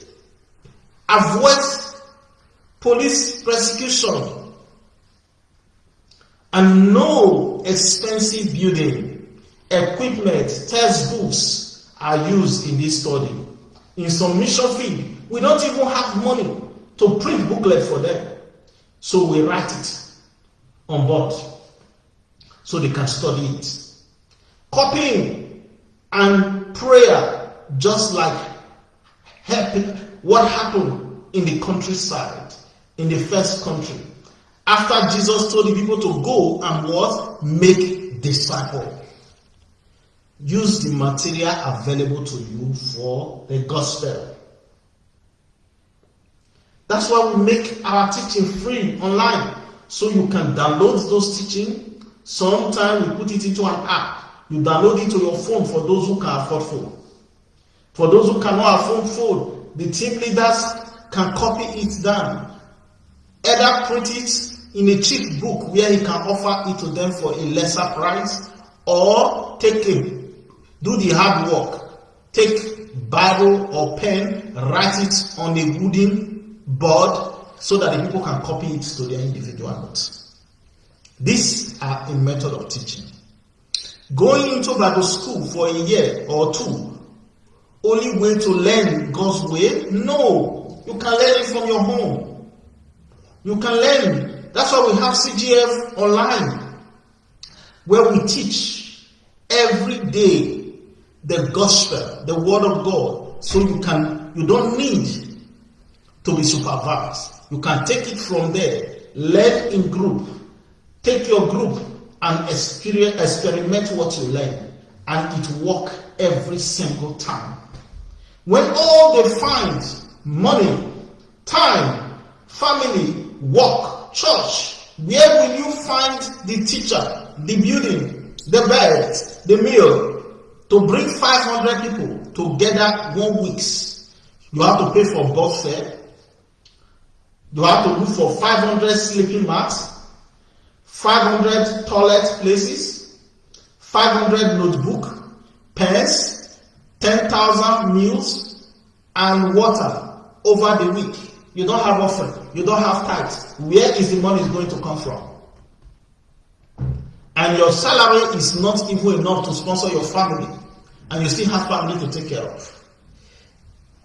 Avoid police persecution and no expensive building equipment, textbooks are used in this study. In some mission field, we don't even have money to print booklet for them. So we write it on board so they can study it. Copying and prayer, just like helping what happened in the countryside, in the first country. After Jesus told the people to go and what? Make disciple. use the material available to you for the gospel. That's why we make our teaching free online so you can download those teaching. Sometimes we put it into an app. You download it to your phone for those who can afford phone. For those who cannot afford phone, the team leaders can copy it down. Either print it in a cheap book where he can offer it to them for a lesser price or take a do the hard work. Take Bible or pen, write it on a wooden board so that the people can copy it to their individual notes. These are a method of teaching. Going into Bible school for a year or two, only way to learn God's way? No. You can learn it from your home. You can learn. That's why we have CGF online, where we teach every day the gospel, the word of God, so you can you don't need to be supervised. You can take it from there, learn in group, take your group and experience, experiment what you learn, and it work every single time. When all they find money, time, family, work, church, where will you find the teacher, the building, the bed, the meal, to bring 500 people together one weeks, you have to pay for bus fare. You have to look for 500 sleeping mats, 500 toilet places, 500 notebook, pens, 10,000 meals, and water over the week. You don't have offering. You don't have tithes. Where is the money going to come from? And your salary is not even enough to sponsor your family. And you still have family to take care of.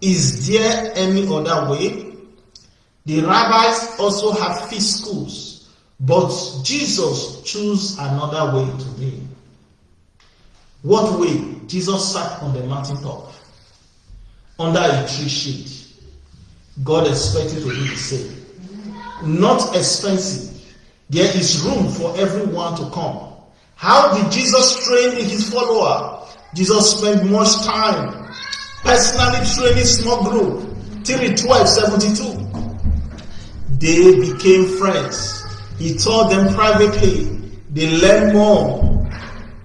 Is there any other way? The rabbis also have feast schools, but Jesus chose another way to be. What way? Jesus sat on the mountaintop under a tree shade. God expected to do the same. Not expensive. There is room for everyone to come. How did Jesus train his follower? Jesus spent much time personally training small group. 3, 12, 72. They became friends. He taught them privately. They learned more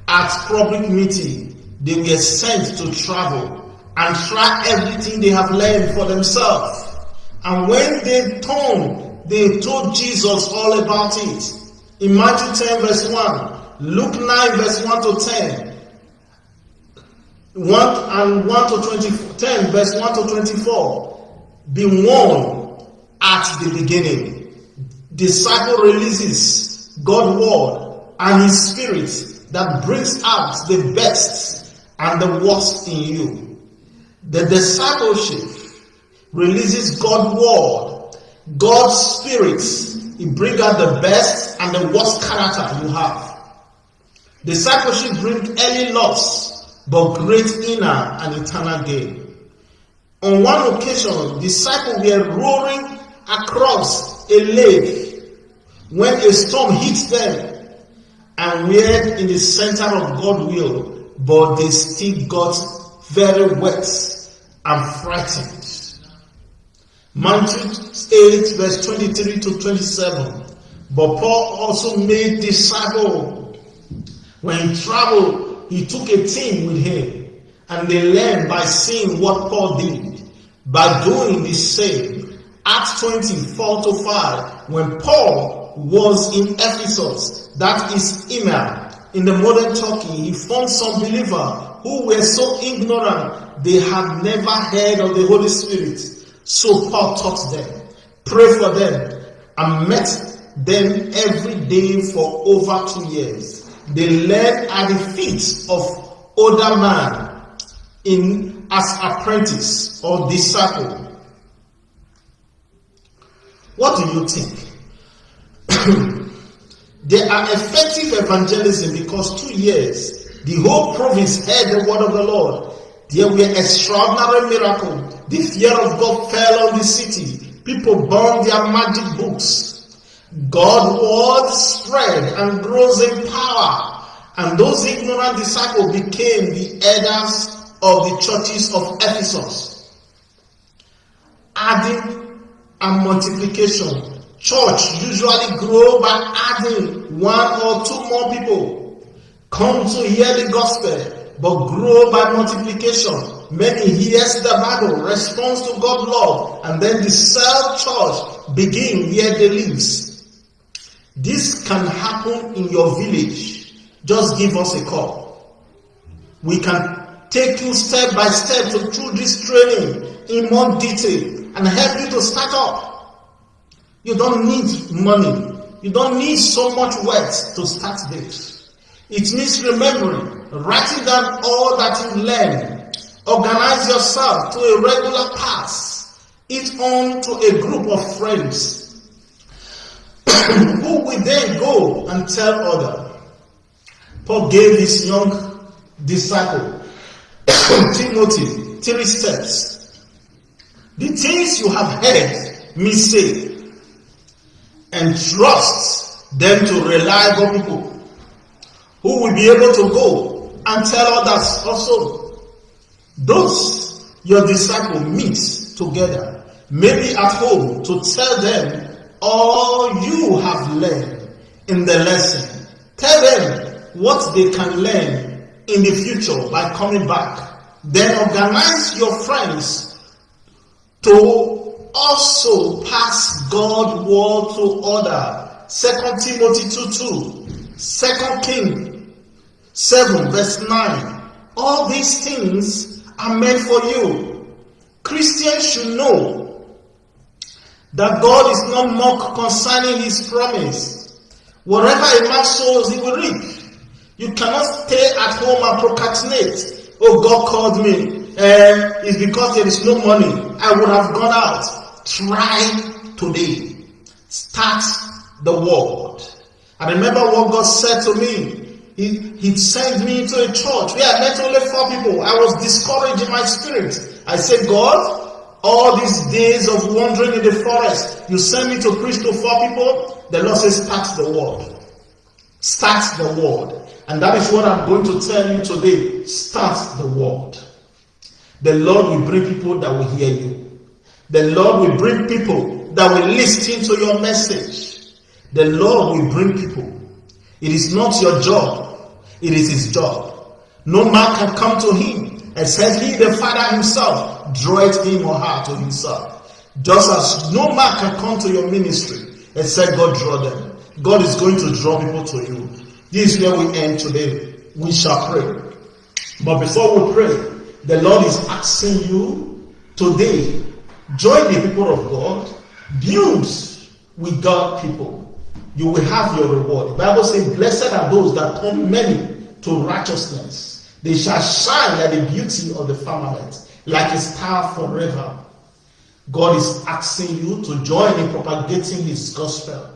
at public meeting. They were sent to travel and try everything they have learned for themselves. And when they turned, they told Jesus all about it. In Matthew 10 verse 1, Luke 9 verse 1 to 10, 1 and 1 to 20, 10 verse 1 to 24, be warned at the beginning. Disciple releases God's word and his spirit that brings out the best and the worst in you. The discipleship releases God's word, God's spirit. It brings out the best and the worst character you have. Discipleship brings early loss, but great inner and eternal gain. On one occasion, disciples were roaring across a lake when a storm hit them and we were in the center of God's will, but they still got very wet and frightened. Matthew 8 verse 23 to 27. But Paul also made disciples. When he traveled, he took a team with him and they learned by seeing what Paul did. By doing the same, Acts 24 to 5, when Paul was in Ephesus, that is Emir, in the modern Turkey, he found some believers who were so ignorant they had never heard of the Holy Spirit. So Paul taught them, prayed for them, and met them every day for over two years. They learned at the feet of older man in as apprentice or disciple. What do you think? they are effective evangelism because two years the whole province heard the word of the Lord. There were extraordinary miracles the fear of God fell on the city. People burned their magic books. God's word spread and grows in power. And those ignorant disciples became the elders of the churches of Ephesus. Adding and multiplication. Church usually grow by adding one or two more people. Come to hear the gospel, but grow by multiplication. Many hears the Bible, responds to God's love, and then the self-church begin where they live. This can happen in your village. Just give us a call. We can take you step by step through this training in more detail and help you to start up. You don't need money. You don't need so much words to start this. It means remembering, writing down all that you learn Organize yourself to a regular pass, each on to a group of friends who will then go and tell others. Paul gave his young disciple Timothy three steps. The things you have heard me say, and trust them to reliable people who will be able to go and tell others also. Those your disciple meet together, maybe at home, to tell them all you have learned in the lesson. Tell them what they can learn in the future by coming back. Then organize your friends to also pass God's word to other. Second Timothy 2 2. Second King 7 verse 9. All these things are meant for you. Christians should know that God is not mocked concerning his promise. Whatever a man sows, he will reap. You cannot stay at home and procrastinate. Oh, God called me. Uh, it's because there is no money. I would have gone out. Try today. Start the word. I remember what God said to me. He, he sent me into a church where I met only four people. I was discouraged in my spirit. I said, God, all these days of wandering in the forest, you send me to preach to four people. The Lord says, start the word. Start the word. And that is what I'm going to tell you today. Start the word. The Lord will bring people that will hear you. The Lord will bring people that will listen to your message. The Lord will bring people. It is not your job. It is his job. No man can come to him except he, the Father himself, draweth him or her to himself. Just as no man can come to your ministry except God draw them. God is going to draw people to you. This is where we end today. We shall pray. But before we pray, the Lord is asking you today, join the people of God, build with God people. You will have your reward. The Bible says, Blessed are those that turn many to righteousness. They shall shine like the beauty of the firmament, like a star forever. God is asking you to join in propagating His gospel.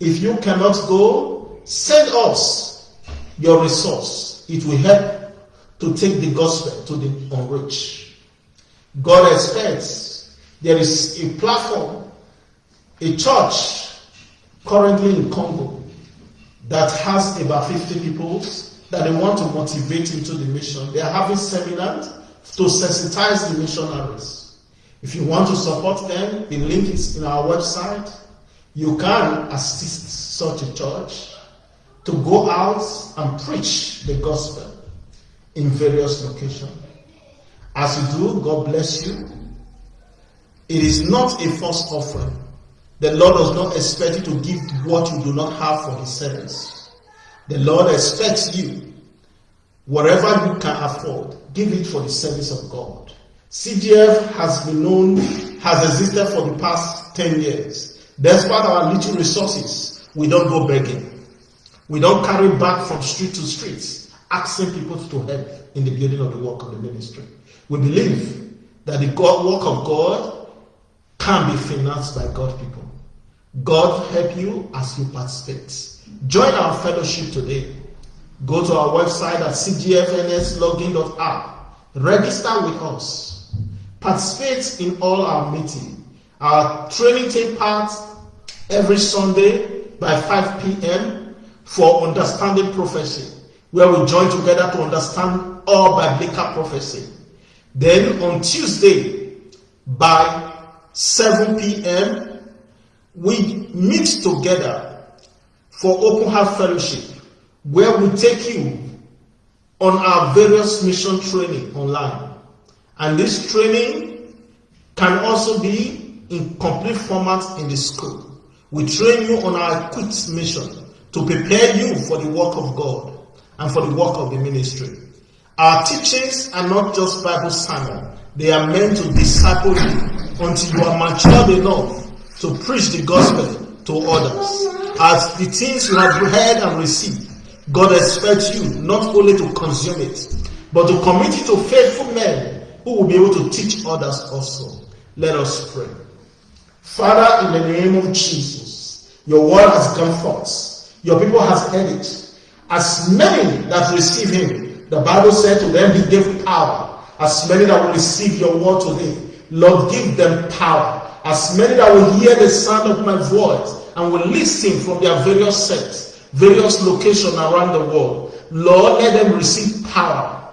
If you cannot go, Send us your resource. It will help to take the gospel to the unreached. God expects there is a platform, a church currently in Congo that has about 50 people that they want to motivate into the mission. They are having seminars to sensitize the missionaries. If you want to support them, the link is in our website. You can assist such a church to go out and preach the gospel in various locations. As you do, God bless you. It is not a false offering. The Lord does not expect you to give what you do not have for His service. The Lord expects you, whatever you can afford, give it for the service of God. CGF has been known, has existed for the past 10 years. Despite our little resources, we don't go begging. We don't carry back from street to street, asking people to help in the building of the work of the ministry. We believe that the God, work of God can be financed by God people. God help you as you participate. Join our fellowship today. Go to our website at cgfnslogin.app. Register with us. Participate in all our meetings. Our training take part every Sunday by 5 p.m for understanding prophecy, where we join together to understand all biblical prophecy. Then on Tuesday by 7 p.m., we meet together for open heart fellowship, where we take you on our various mission training online. And this training can also be in complete format in the school. We train you on our equipped mission to prepare you for the work of God and for the work of the ministry. Our teachings are not just Bible sermon. They are meant to disciple you until you are matured enough to preach the gospel to others. As the things you have heard and received, God expects you not only to consume it, but to commit it to faithful men who will be able to teach others also. Let us pray. Father, in the name of Jesus, your word has come forth. Your people has heard it. As many that receive him, the Bible said to them, he gave power. As many that will receive your word today, Lord, give them power. As many that will hear the sound of my voice and will listen from their various sects, various locations around the world, Lord, let them receive power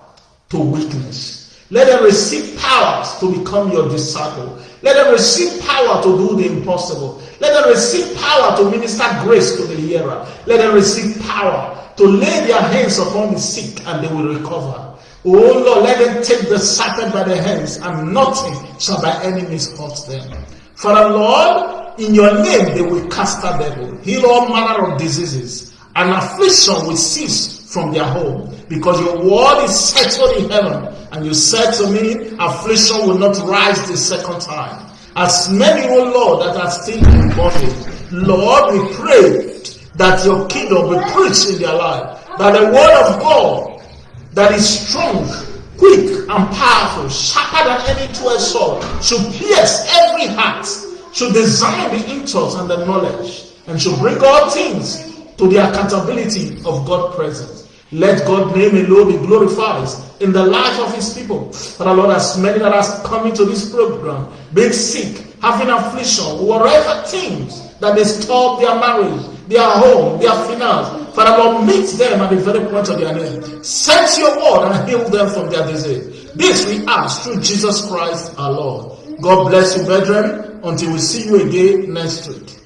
to witness. Let them receive powers to become your disciple. Let them receive power to do the impossible. Let them receive power to minister grace to the hearer. Let them receive power to lay their hands upon the sick and they will recover. Oh Lord, let them take the serpent by the hands and nothing shall by means hurt them. Father Lord, in your name they will cast out devil, heal all manner of diseases, and affliction will cease from their home. Because your word is settled in heaven, and you said to me, affliction will not rise the second time. As many, oh Lord, that are still in bondage, Lord, we pray that your kingdom be preached in their life, that the word of God that is strong, quick, and powerful, sharper than any two-edged sword, should pierce every heart, should design the intellects and the knowledge, and should bring all things to the accountability of God's presence. Let God's name alone be glorified in the life of his people. Father Lord, as many that are coming to this program, being sick, having affliction, whatever things that disturb their marriage, their home, their finance, Father Lord, meet them at the very point of their need. Send your word and heal them from their disease. This we ask through Jesus Christ our Lord. God bless you, brethren, until we see you again next week.